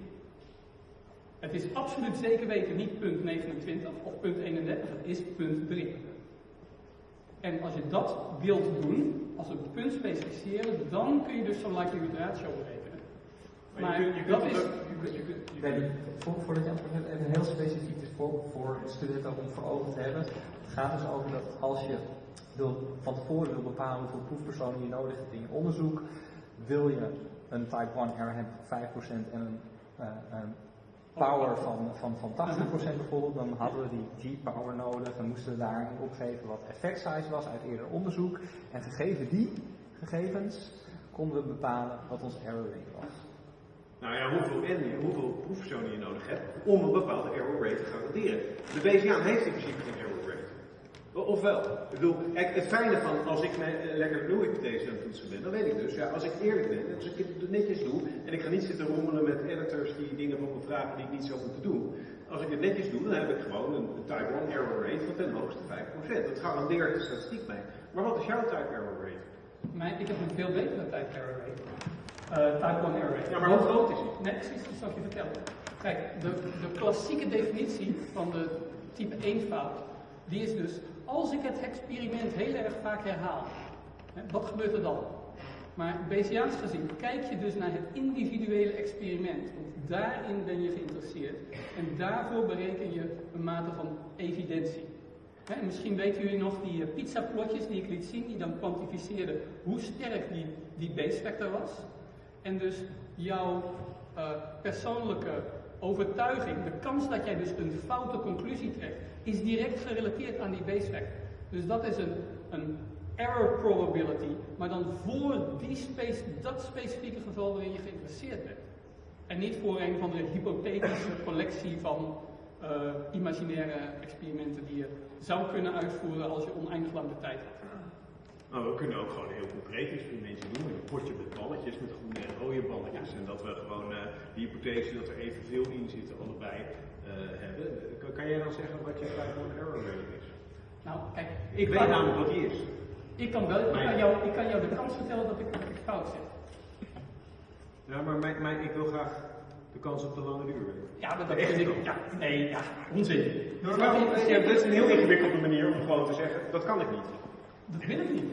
Het is absoluut zeker weten niet punt 29 of punt 31, het is punt 3. En als je dat wilt doen, als een punt specificeren, dan kun je dus zo'n likelihood ratio berekenen.
Maar je kunt-
dat is,
voor, voordat je antwoordt, even heel specifiek dus voor, voor de studenten om voor ogen te hebben. Het gaat dus over dat als je wil, van tevoren wil bepalen hoeveel proefpersonen je nodig hebt in je onderzoek, wil je een type 1 error van 5% en een, eh, een power van, van, van 80% bijvoorbeeld, dan hadden we die G-power nodig. Dan moesten we daarin opgeven wat effect size was uit eerder onderzoek. En gegeven die gegevens konden we bepalen wat ons error rate was.
Nou ja, hoeveel, en, hoeveel proefpersonen je nodig hebt om een bepaalde error rate te garanderen. De Bayesiaan heeft in principe Ofwel, ik bedoel, het fijne van als ik mijn eh, lekker nul-hypothese aan toetsen ben, dan weet ik dus, ja, als ik eerlijk ben, als ik het netjes doe, en ik ga niet zitten rommelen met editors die dingen van me vragen die ik niet zou moeten doen. Als ik het netjes doe, dan heb ik gewoon een, type 1 error rate van ten hoogste 5%. Dat garandeert de statistiek mij. Maar wat is jouw type error rate?
maar ik heb een veel betere type error rate. Eh, type 1 error rate.
Ja, maar hoe groot is die?
Nee, precies, dat zal ik je vertellen. Kijk, de, de klassieke definitie van de type 1 fout, die is dus, als ik het experiment heel erg vaak herhaal, wat gebeurt er dan? Maar Bayesiaans gezien kijk je dus naar het individuele experiment, want daarin ben je geïnteresseerd en daarvoor bereken je een mate van evidentie. En misschien weten jullie nog die eh, pizzaplotjes die ik liet zien, die dan kwantificeerden hoe sterk die, die base factor was. En dus jouw eh, persoonlijke overtuiging, de kans dat jij dus een foute conclusie trekt, is direct gerelateerd aan die base factor. Dus dat is een, een error probability, maar dan voor die space, dat specifieke geval waarin je geïnteresseerd bent. En niet voor een van de hypothetische collectie van eh, imaginaire experimenten die je zou kunnen uitvoeren als je oneindig lang de tijd hebt.
Nou, we kunnen ook gewoon heel concreet experimentje doen. Een potje met balletjes, met groene en rode balletjes. En dat we gewoon eh de hypothese dat er evenveel in zitten, allebei hebben. Kan, jij dan zeggen wat je type 1 error rate is?
Nou, kijk,
Ik weet namelijk wat die is.
Ik kan, wel, ik, kan jou, ik kan jou de kans vertellen dat ik, dat ik fout zit.
Ja, maar mijn, mijn, ik wil graag de kans op de lange duur weten.
Ja, maar dat
echte
ik. Ja, nee, ja, onzin.
Nou, maar, ja, dat is een heel ingewikkelde manier om gewoon te zeggen, dat kan ik niet.
Dat wil ik niet.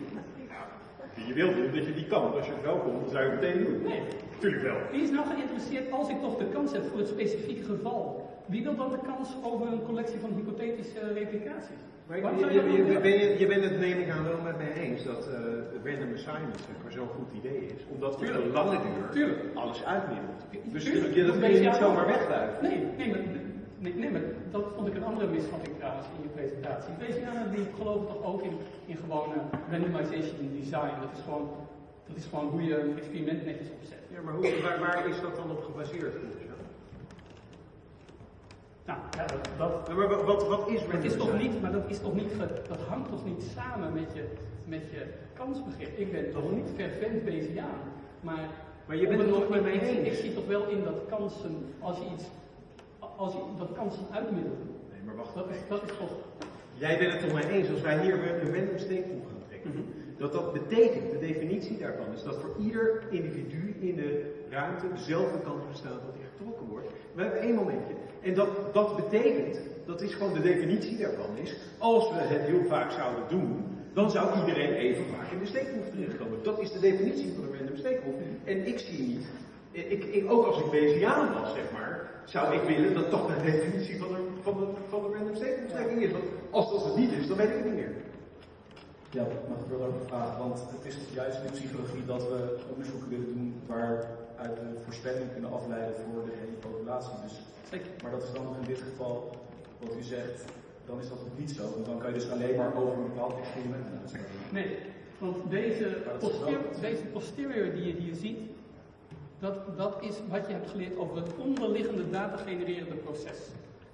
Je wilt niet dat je die kan. Als je het wel komt, dan zou je het meteen doen.
Nee.
Tuurlijk wel.
Wie is nou geïnteresseerd als ik toch de kans heb voor het specifieke geval? Wie wil dan de kans over een collectie van hypothetische replicaties?
Maar je,
je
ben bent het neem ik aan wel met mij eens dat eh random assignment zeg maar, zo'n goed idee is. Omdat de
Tuurlijk.
lange duur
Tuurlijk.
alles uitmiddelt. Dus
Tuurlijk.
je, dat kun je niet zomaar wegduiken.
Nee, nee, maar, nee, nee, maar dat vond ik een andere misvatting trouwens in je presentatie. Bayesianen die geloven toch ook in, in gewone randomization design. Dat is, gewoon, dat is gewoon hoe je een experiment netjes opzet.
Ja, maar hoe, waar, waar is dat dan op gebaseerd?
Nou, ja, dat, dat,
Ja, maar wat, wat, wat is
dat is toch niet, maar dat is toch niet, dat hangt toch niet samen met je, met je kansbegrip. Ik ben toch niet fervent Bayesiaan, maar...
Maar je bent het mij
ik-
eens?
Ik zie toch wel in dat kansen, als je iets, als je, dat kansen uitmiddelen.
Nee, maar wacht
Dat is, dat is toch...
Jij bent het toch mij eens als wij hier een random steekproef gaan trekken. Dat dat betekent, de definitie daarvan is dat voor ieder individu in de ruimte dezelfde kans bestaat dat hij getrokken wordt. We hebben één momentje. En dat, dat betekent, dat is gewoon de definitie daarvan is, als we het heel vaak zouden doen, dan zou iedereen even vaak in de steekproef terechtkomen. Dat is de definitie van een random steekproef. En ik zie niet, ik, ik, ook als ik Bayesiaan was, zeg maar, zou ik willen dat dat de definitie van een, van een, van een random is. Want als dat het niet is, dan weet ik het niet meer.
Ja, mag ik wel vragen, want het is toch juist in de psychologie dat we onderzoeken willen doen waaruit we voorspelling kunnen afleiden voor de hele populatie. Dus,
Zeker.
maar dat is dan in dit geval, wat u zegt, dan is dat ook niet zo. Want dan kan je dus alleen maar over een bepaald experiment uitspreken.
Nee, want deze, deze posterior die je hier ziet, dat, dat is wat je hebt geleerd over het onderliggende data-genererende proces.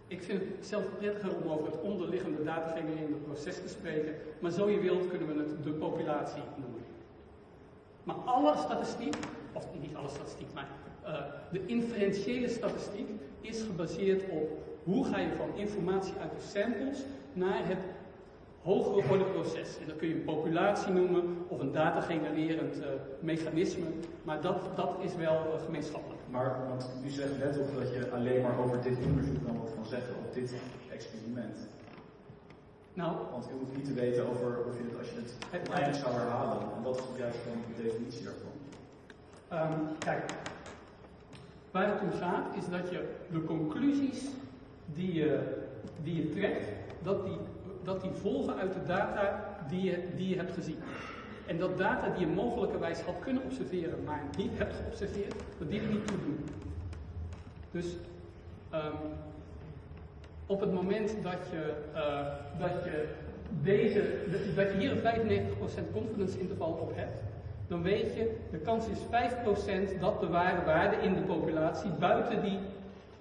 Ik vind het zelf prettiger om over het onderliggende data-genererende proces te spreken, maar zo je wilt kunnen we het de populatie noemen. Maar alle statistiek, of niet alle statistiek, maar eh, de inferentiële statistiek is gebaseerd op hoe ga je van informatie uit de samples naar het hogere orde proces. En dat kun je een populatie noemen of een datagenererend eh, mechanisme, maar dat, dat is wel eh, gemeenschappelijk.
Maar want u zegt net op dat je alleen maar over dit onderzoek kan wat van zeggen, op dit experiment.
Nou,
Want je hoeft niet te weten over of je het als je het uiteindelijk zou herhalen. En wat is juist dan de definitie daarvan?
Ehm, kijk, waar het om gaat is dat je de conclusies die je, die je trekt, dat die, dat die volgen uit de data die je, die je hebt gezien. En dat data die je mogelijkerwijs had kunnen observeren, maar niet hebt geobserveerd, dat die er niet toe doen. Dus ehm, op het moment dat je, eh, dat je, deze, dat je hier een 95% confidence interval op hebt, dan weet je, de kans is 5% dat de ware waarde in de populatie buiten die,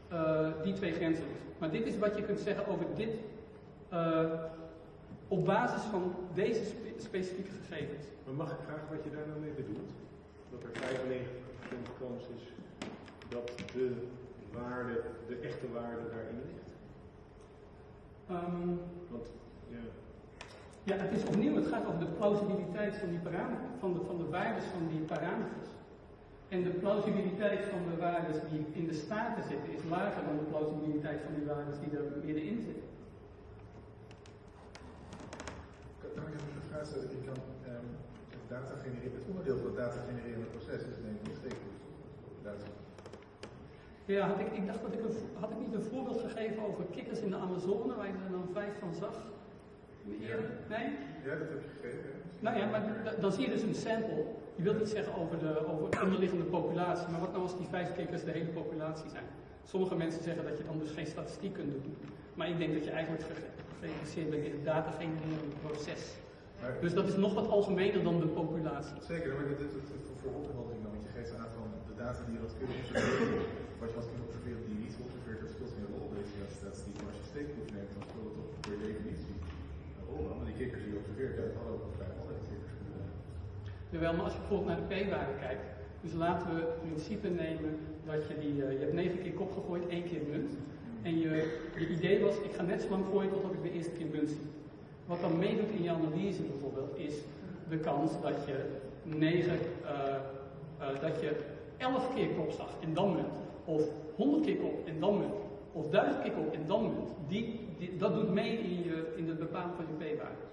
eh, die twee grenzen ligt. Maar dit is wat je kunt zeggen over dit, eh, op basis van deze spe- specifieke gegevens.
Maar mag ik vragen wat je daar nou mee bedoelt? Dat er 95% kans is dat de waarde, de echte waarde daarin ligt?
Ehm,
Want, ja.
Ja, het is opnieuw, het gaat over de plausibiliteit van die van de, van de waardes van die parameters. En de plausibiliteit van de waardes die in de staten zitten is lager dan de plausibiliteit van die waardes die er middenin zitten.
Kan ik even een vraag stellen? Je kan ehm, data genereren. Het onderdeel van het data genererende proces is denk ik steekproef. Data.
Ja, had ik, ik dacht dat ik een, had ik niet een voorbeeld gegeven over kikkers in de Amazone, waar je er dan vijf van zag? Nee?
Ja, dat heb je gegeven.
Nou ja, maar dan zie je dus een sample. Je wilt niet zeggen over de, over de onderliggende populatie, maar wat nou als die vijf kikkers de hele populatie zijn? Sommige mensen zeggen dat je dan dus geen statistiek kunt doen. Maar ik denk dat je eigenlijk ge- geïnteresseerd bent in het data genererende proces.
Maar-
Dus dat is nog wat algemener dan de populatie.
Zeker, maar dit is het voor opheldering dan, want je geeft aan van de data die je had kunnen observeren, wat je had kunnen observeren die je niet geobserveerd hebt, speelt geen rol bij de statistiek. Maar als je steekproef neemt, dan speelt het toch per definitie een rol aan. Want die kikkers die je observeert, ja, het hadden ook vrijwel alle kikkers kunnen zijn.
Terwijl, maar als je bijvoorbeeld naar de p-waarde kijkt, dus laten we het principe nemen dat je die, eh, je hebt negen keer kop gegooid, één keer munt. En je, idee was, ik ga net zo lang gooien totdat ik de eerste keer munt zie. Wat dan meedoet in je analyse bijvoorbeeld, is de kans dat je negen, eh, eh, dat je elf keer kop zag en dan munt. Of honderd keer kop en dan munt. Of duizend keer kop en dan munt. Die, die, dat doet mee in, je, in het bepalen van je p-waarde.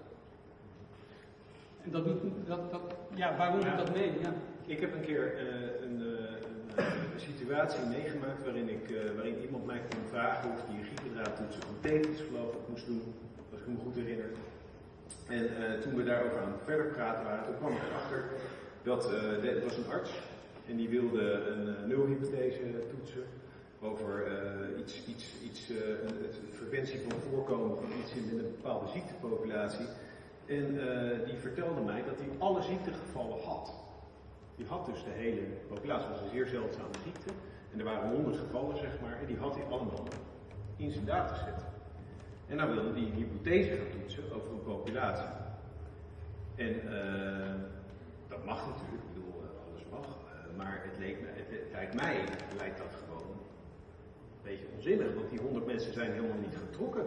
En dat doet, dat, dat, ja, waarom doet dat mee? Ja.
Ik heb een keer eh, een, eh, een, een situatie meegemaakt waarin, ik, eh, waarin iemand mij kon vragen of hij een griependraadtoetsen van tekens geloof ik moest doen, als ik me goed herinner. En toen we daarover aan het verder praten waren, toen kwam ik erachter dat het was een arts en die wilde een nulhypothese toetsen over iets, iets, iets een, het preventie van voorkomen van iets in een bepaalde ziektepopulatie. En eh, die vertelde mij dat hij alle ziektegevallen had. Die had dus de hele populatie, was een zeer zeldzame ziekte. En er waren honderd gevallen, zeg maar, en die had hij allemaal in zijn dataset. En dan wilde hij een hypothese gaan toetsen over een populatie. En eh, dat mag natuurlijk, ik bedoel, eh, alles mag. Maar het, leek me, het lijkt mij, lijkt dat gewoon een beetje onzinnig. Want die honderd mensen zijn helemaal niet getrokken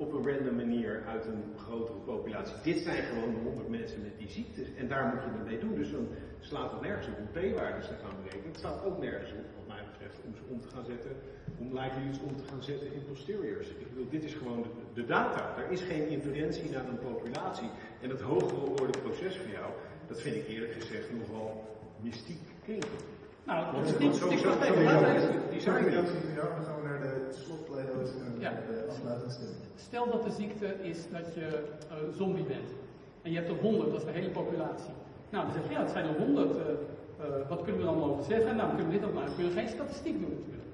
op een random manier uit een grotere populatie. Dit zijn gewoon de honderd mensen met die ziektes. En daar moet je het mee doen. Dus dan slaat het nergens op om p-waardes te gaan berekenen. Het staat ook nergens op, wat mij betreft, om ze om te gaan zetten, om likelihoods om te gaan zetten in posteriors. Ik bedoel, dit is gewoon de, data. Er is geen inferentie naar een populatie. En dat hogere orde proces voor jou, dat vind ik eerlijk gezegd nogal mystiek klinken.
Nou, het is niet, even-
Die
dan gaan we naar de slotpleidooi en de afsluitingsstemming.
Stel dat de ziekte is dat je eh, zombie bent. En je hebt er 100, dat is de hele populatie. Nou, dan zeg je, ja, het zijn er 100. eh, eh, wat kunnen we dan over zeggen? Nou, kunnen we dit ook maar. Dan kunnen we geen statistiek doen natuurlijk.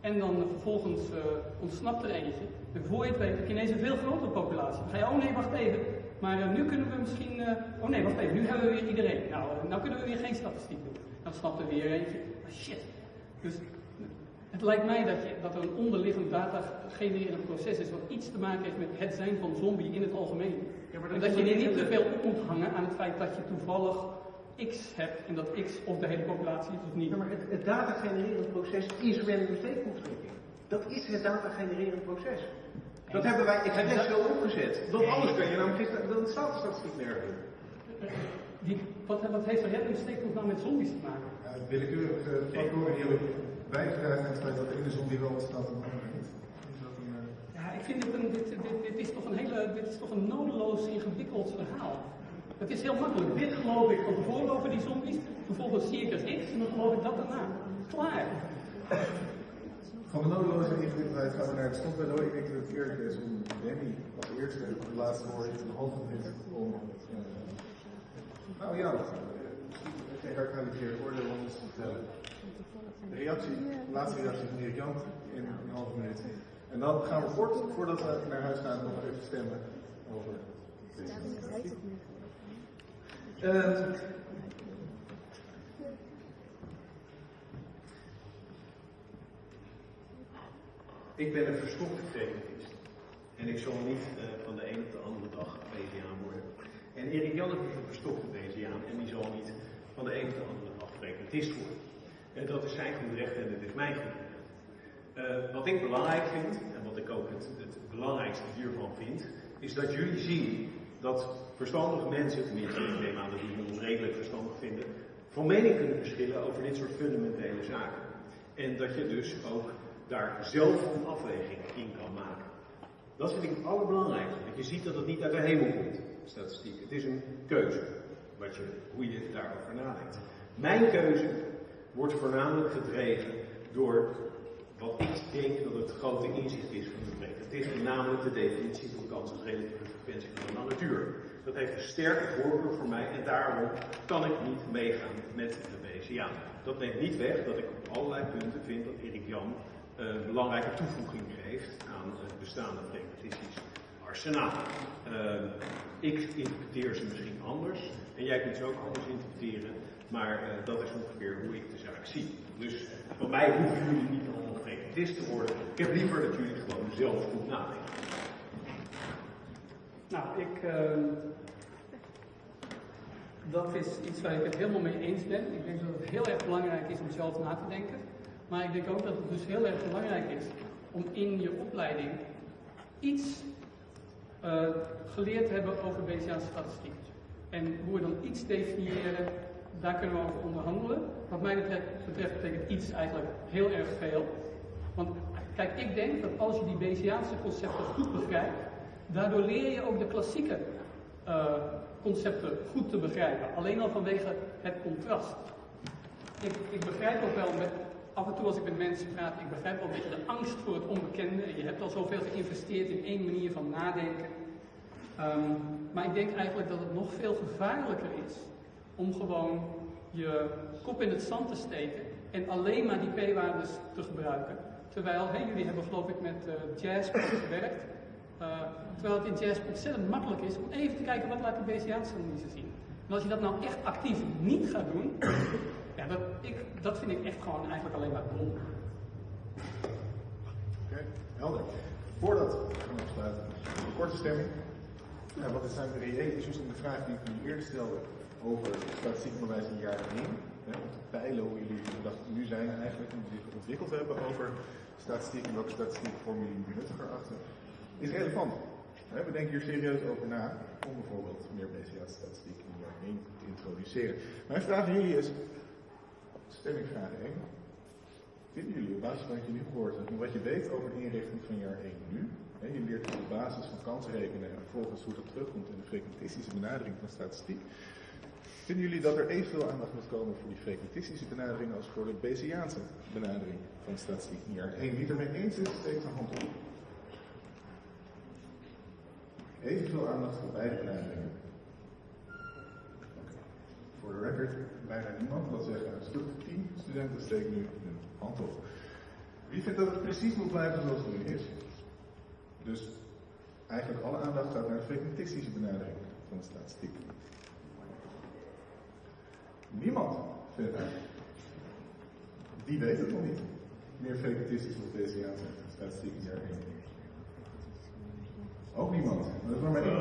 En dan eh, vervolgens eh, ontsnapt er eentje. En voor je het weet heb je ineens een veel grotere populatie. Dan ga je, oh nee, wacht even. Maar eh, nu kunnen we misschien, eh, oh nee, wacht even, nu hebben we weer iedereen. Nou, eh, nou kunnen we weer geen statistiek doen. Dan snapt er weer eentje. Shit. Dus het lijkt mij dat, je, dat er een onderliggend data genererend proces is wat iets te maken heeft met het zijn van zombie in het algemeen.
maar
en
dat
dat je
nog
niet te veel op moet hangen aan het feit dat je toevallig X hebt en dat X of de hele populatie is of niet.
Ja, maar het, het data genererend proces is random steekproefdrukking. Dat is het data genererend proces. Dat hebben wij expres zo opgezet. Want anders kan je namelijk geen- dan staat de statistiek nergens.
Die, wat, wat heeft er steekproef nou met zombies te maken?
Ja, willekeurige factoren die hebben bijgedragen aan het feit dat de ene zombie wel ontstaat en de andere niet. Is dat een, eh,
Ja, ik vind het een, dit, dit, dit is toch een hele, dit is toch een nodeloos ingewikkeld verhaal. Het is heel makkelijk. Dit geloof ik van tevoren over die zombies, vervolgens zie ik er X en dan geloof ik dat daarna. Klaar.
Van de nodeloze ingewikkeldheid gaan we naar het slotpleidooi. Ik denk dat het eerlijk is om Danny als eerste de laatste woord in de hand te om... nou ja, geen herkalificeerd oordeel om ons te vertellen. De reactie, de laatste reactie van Erik Jan in een halve minuut. En dan gaan we kort, voordat we naar huis gaan, nog even stemmen over deze.
Eh,
Ik ben een verstokte frequentist. En ik zal niet eh, van de ene op de andere dag Bayesiaan worden. En Erik Jan is een verstokte Bayesiaan en die zal niet van de ene op de andere frequentist worden. En dat is zijn goed recht en dat is mijn goed recht. Eh, wat ik belangrijk vind, en wat ik ook het, het belangrijkste hiervan vind, is dat jullie zien dat verstandige mensen, tenminste ik neem aan dat jullie ons redelijk verstandig vinden, van mening kunnen verschillen over dit soort fundamentele zaken. En dat je dus ook daar zelf een afweging in kan maken. Dat vind ik het allerbelangrijkste. Dat je ziet dat het niet uit de hemel komt, statistiek. Het is een keuze, wat je, hoe je daarover nadenkt. Mijn keuze wordt voornamelijk gedreven door wat ik denk dat het grote inzicht is van de preek. Het is namelijk de definitie van kans als relatieve frequentie van de natuur. Dat heeft een sterke voorkeur voor mij en daarom kan ik niet meegaan met de BCA. Dat neemt niet weg dat ik op allerlei punten vind dat Erik Jan eh, een belangrijke toevoeging geeft aan het bestaande pragmatistisch arsenaal. Eh, ik interpreteer ze misschien anders en jij kunt ze ook anders interpreteren, maar eh, dat is ongeveer hoe ik de zaak zie. Dus van mij hoeven jullie niet allemaal pragmatist te worden. Ik heb liever dat jullie gewoon zelf goed nadenken.
Nou, ik. ehm, dat is iets waar ik het helemaal mee eens ben. Ik denk dat het heel erg belangrijk is om zelf na te denken. Maar ik denk ook dat het dus heel erg belangrijk is om in je opleiding iets eh, geleerd hebben over Bayesiaanse statistiek. En hoe we dan iets definiëren, daar kunnen we over onderhandelen. Wat mij betreft, betreft betekent iets eigenlijk heel erg veel. Want kijk, ik denk dat als je die Bayesiaanse concepten goed begrijpt, daardoor leer je ook de klassieke eh, concepten goed te begrijpen. Alleen al vanwege het contrast. Ik, ik begrijp ook wel, met, af en toe als ik met mensen praat, ik begrijp wel een beetje de angst voor het onbekende. Je hebt al zoveel geïnvesteerd in één manier van nadenken. Ehm, maar ik denk eigenlijk dat het nog veel gevaarlijker is om gewoon je kop in het zand te steken en alleen maar die p-waardes te gebruiken. Terwijl, hè, jullie hebben geloof ik met uh, jazz gewerkt. Uh, terwijl het in jazz ontzettend makkelijk is om even te kijken wat laat die Bayesiaanse analyse zien. En als je dat nou echt actief niet gaat doen, dat, ik, dat vind ik echt gewoon eigenlijk alleen maar dom.
Oké, helder. Voordat we afsluiten, een korte stemming. Ja, wat zijn de reële issues en de vraag die ik jullie eerder stelde over statistiek onderwijs in jaar 1. Hè, om te peilen hoe jullie nu zijn eigenlijk en zich ontwikkeld hebben over statistiek en welke statistiek vormen jullie nuttiger achter, is relevant. We denken hier serieus over na om bijvoorbeeld meer BCA-statistiek in jaar 1 te introduceren. Mijn vraag aan jullie is, stemmingvraag 1. Vinden jullie op basis van wat je nu hebt en wat je weet over de inrichting van jaar 1 nu, hè, je leert op basis van kansrekenen en vervolgens hoe dat terugkomt in de frequentistische benadering van statistiek, Vinden jullie dat er evenveel aandacht moet komen voor die frequentistische benadering als voor de Bayesiaanse benadering van statistiek in jaar 1? Wie het ermee eens is, steekt zijn hand op. Evenveel aandacht voor beide benaderingen. Voor de record, bijna niemand. Dat zeggen een stuk 10 studenten steken nu hun hand op. Wie vindt dat het precies moet blijven zoals het nu is? Dus eigenlijk alle aandacht gaat naar de frequentistische benadering van de statistiek. Niemand vindt het. Die weet het nog niet. Meer frequentistisch of Bayesiaanse statistiek in jaar 1. Ook niemand. Dat is maar één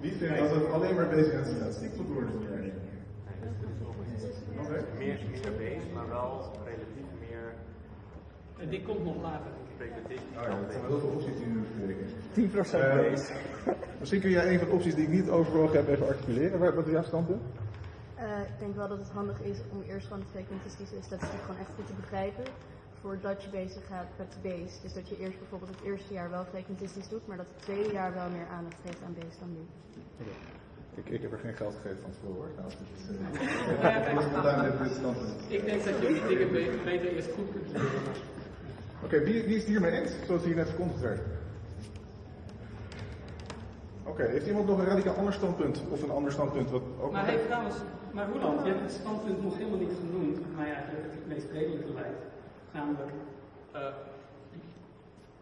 Wie vindt dat het alleen maar Bayesiaanse statistiek moet worden in jaar 1? Oké.
Meer, meer base, maar wel relatief meer
En die komt nog later.
Oh ja, dat zijn wel heel veel opties die nu bespreken.
10%
Eh,
base.
Misschien kun jij een van de opties die ik niet overwogen heb even articuleren. Wat wat is jouw standpunt?
Eh, ik denk wel dat het handig is om eerst gewoon de frequentistische statistiek gewoon echt goed te begrijpen. voordat je bezig gaat met de base. Dus dat je eerst bijvoorbeeld het eerste jaar wel frequentistisch doet, maar dat het tweede jaar wel meer aandacht geeft aan base dan nu.
Ik, ik heb er geen geld gegeven van tevoren hoor. Nou, ik
denk dat je die dingen be- beter eerst goed kunt leren.
Oké, wie, wie is het hiermee eens? Zoals hier net verkondigd werd. Oké, heeft iemand nog een radicaal ander standpunt? Of een ander standpunt wat ook
Maar hey, trouwens, maar Roland, je hebt het standpunt nog helemaal niet genoemd, mij eigenlijk het meest redelijke lijkt. Namelijk, eh,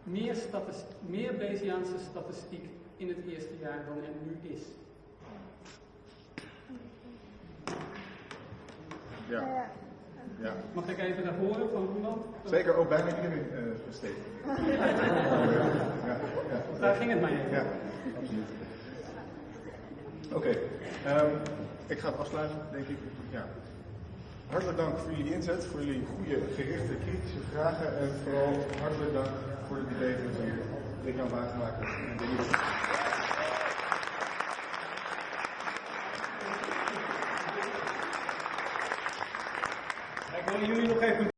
meer, statis- meer Bayesiaanse statistiek in het eerste jaar dan er nu is.
Ja. ja.
Mag ik even naar horen van Roland?
Zeker ook bijna iedereen uh, ja, ja, ja.
Daar ging het mij even.
Ja, absoluut. Oké, ehm, ik ga het afsluiten, denk ik. Ja. Hartelijk dank voor jullie inzet, voor jullie goede, gerichte, kritische vragen en vooral hartelijk dank voor het idee dat hier Rick aan Wagenmaker en Denise.
Ik wil jullie nog even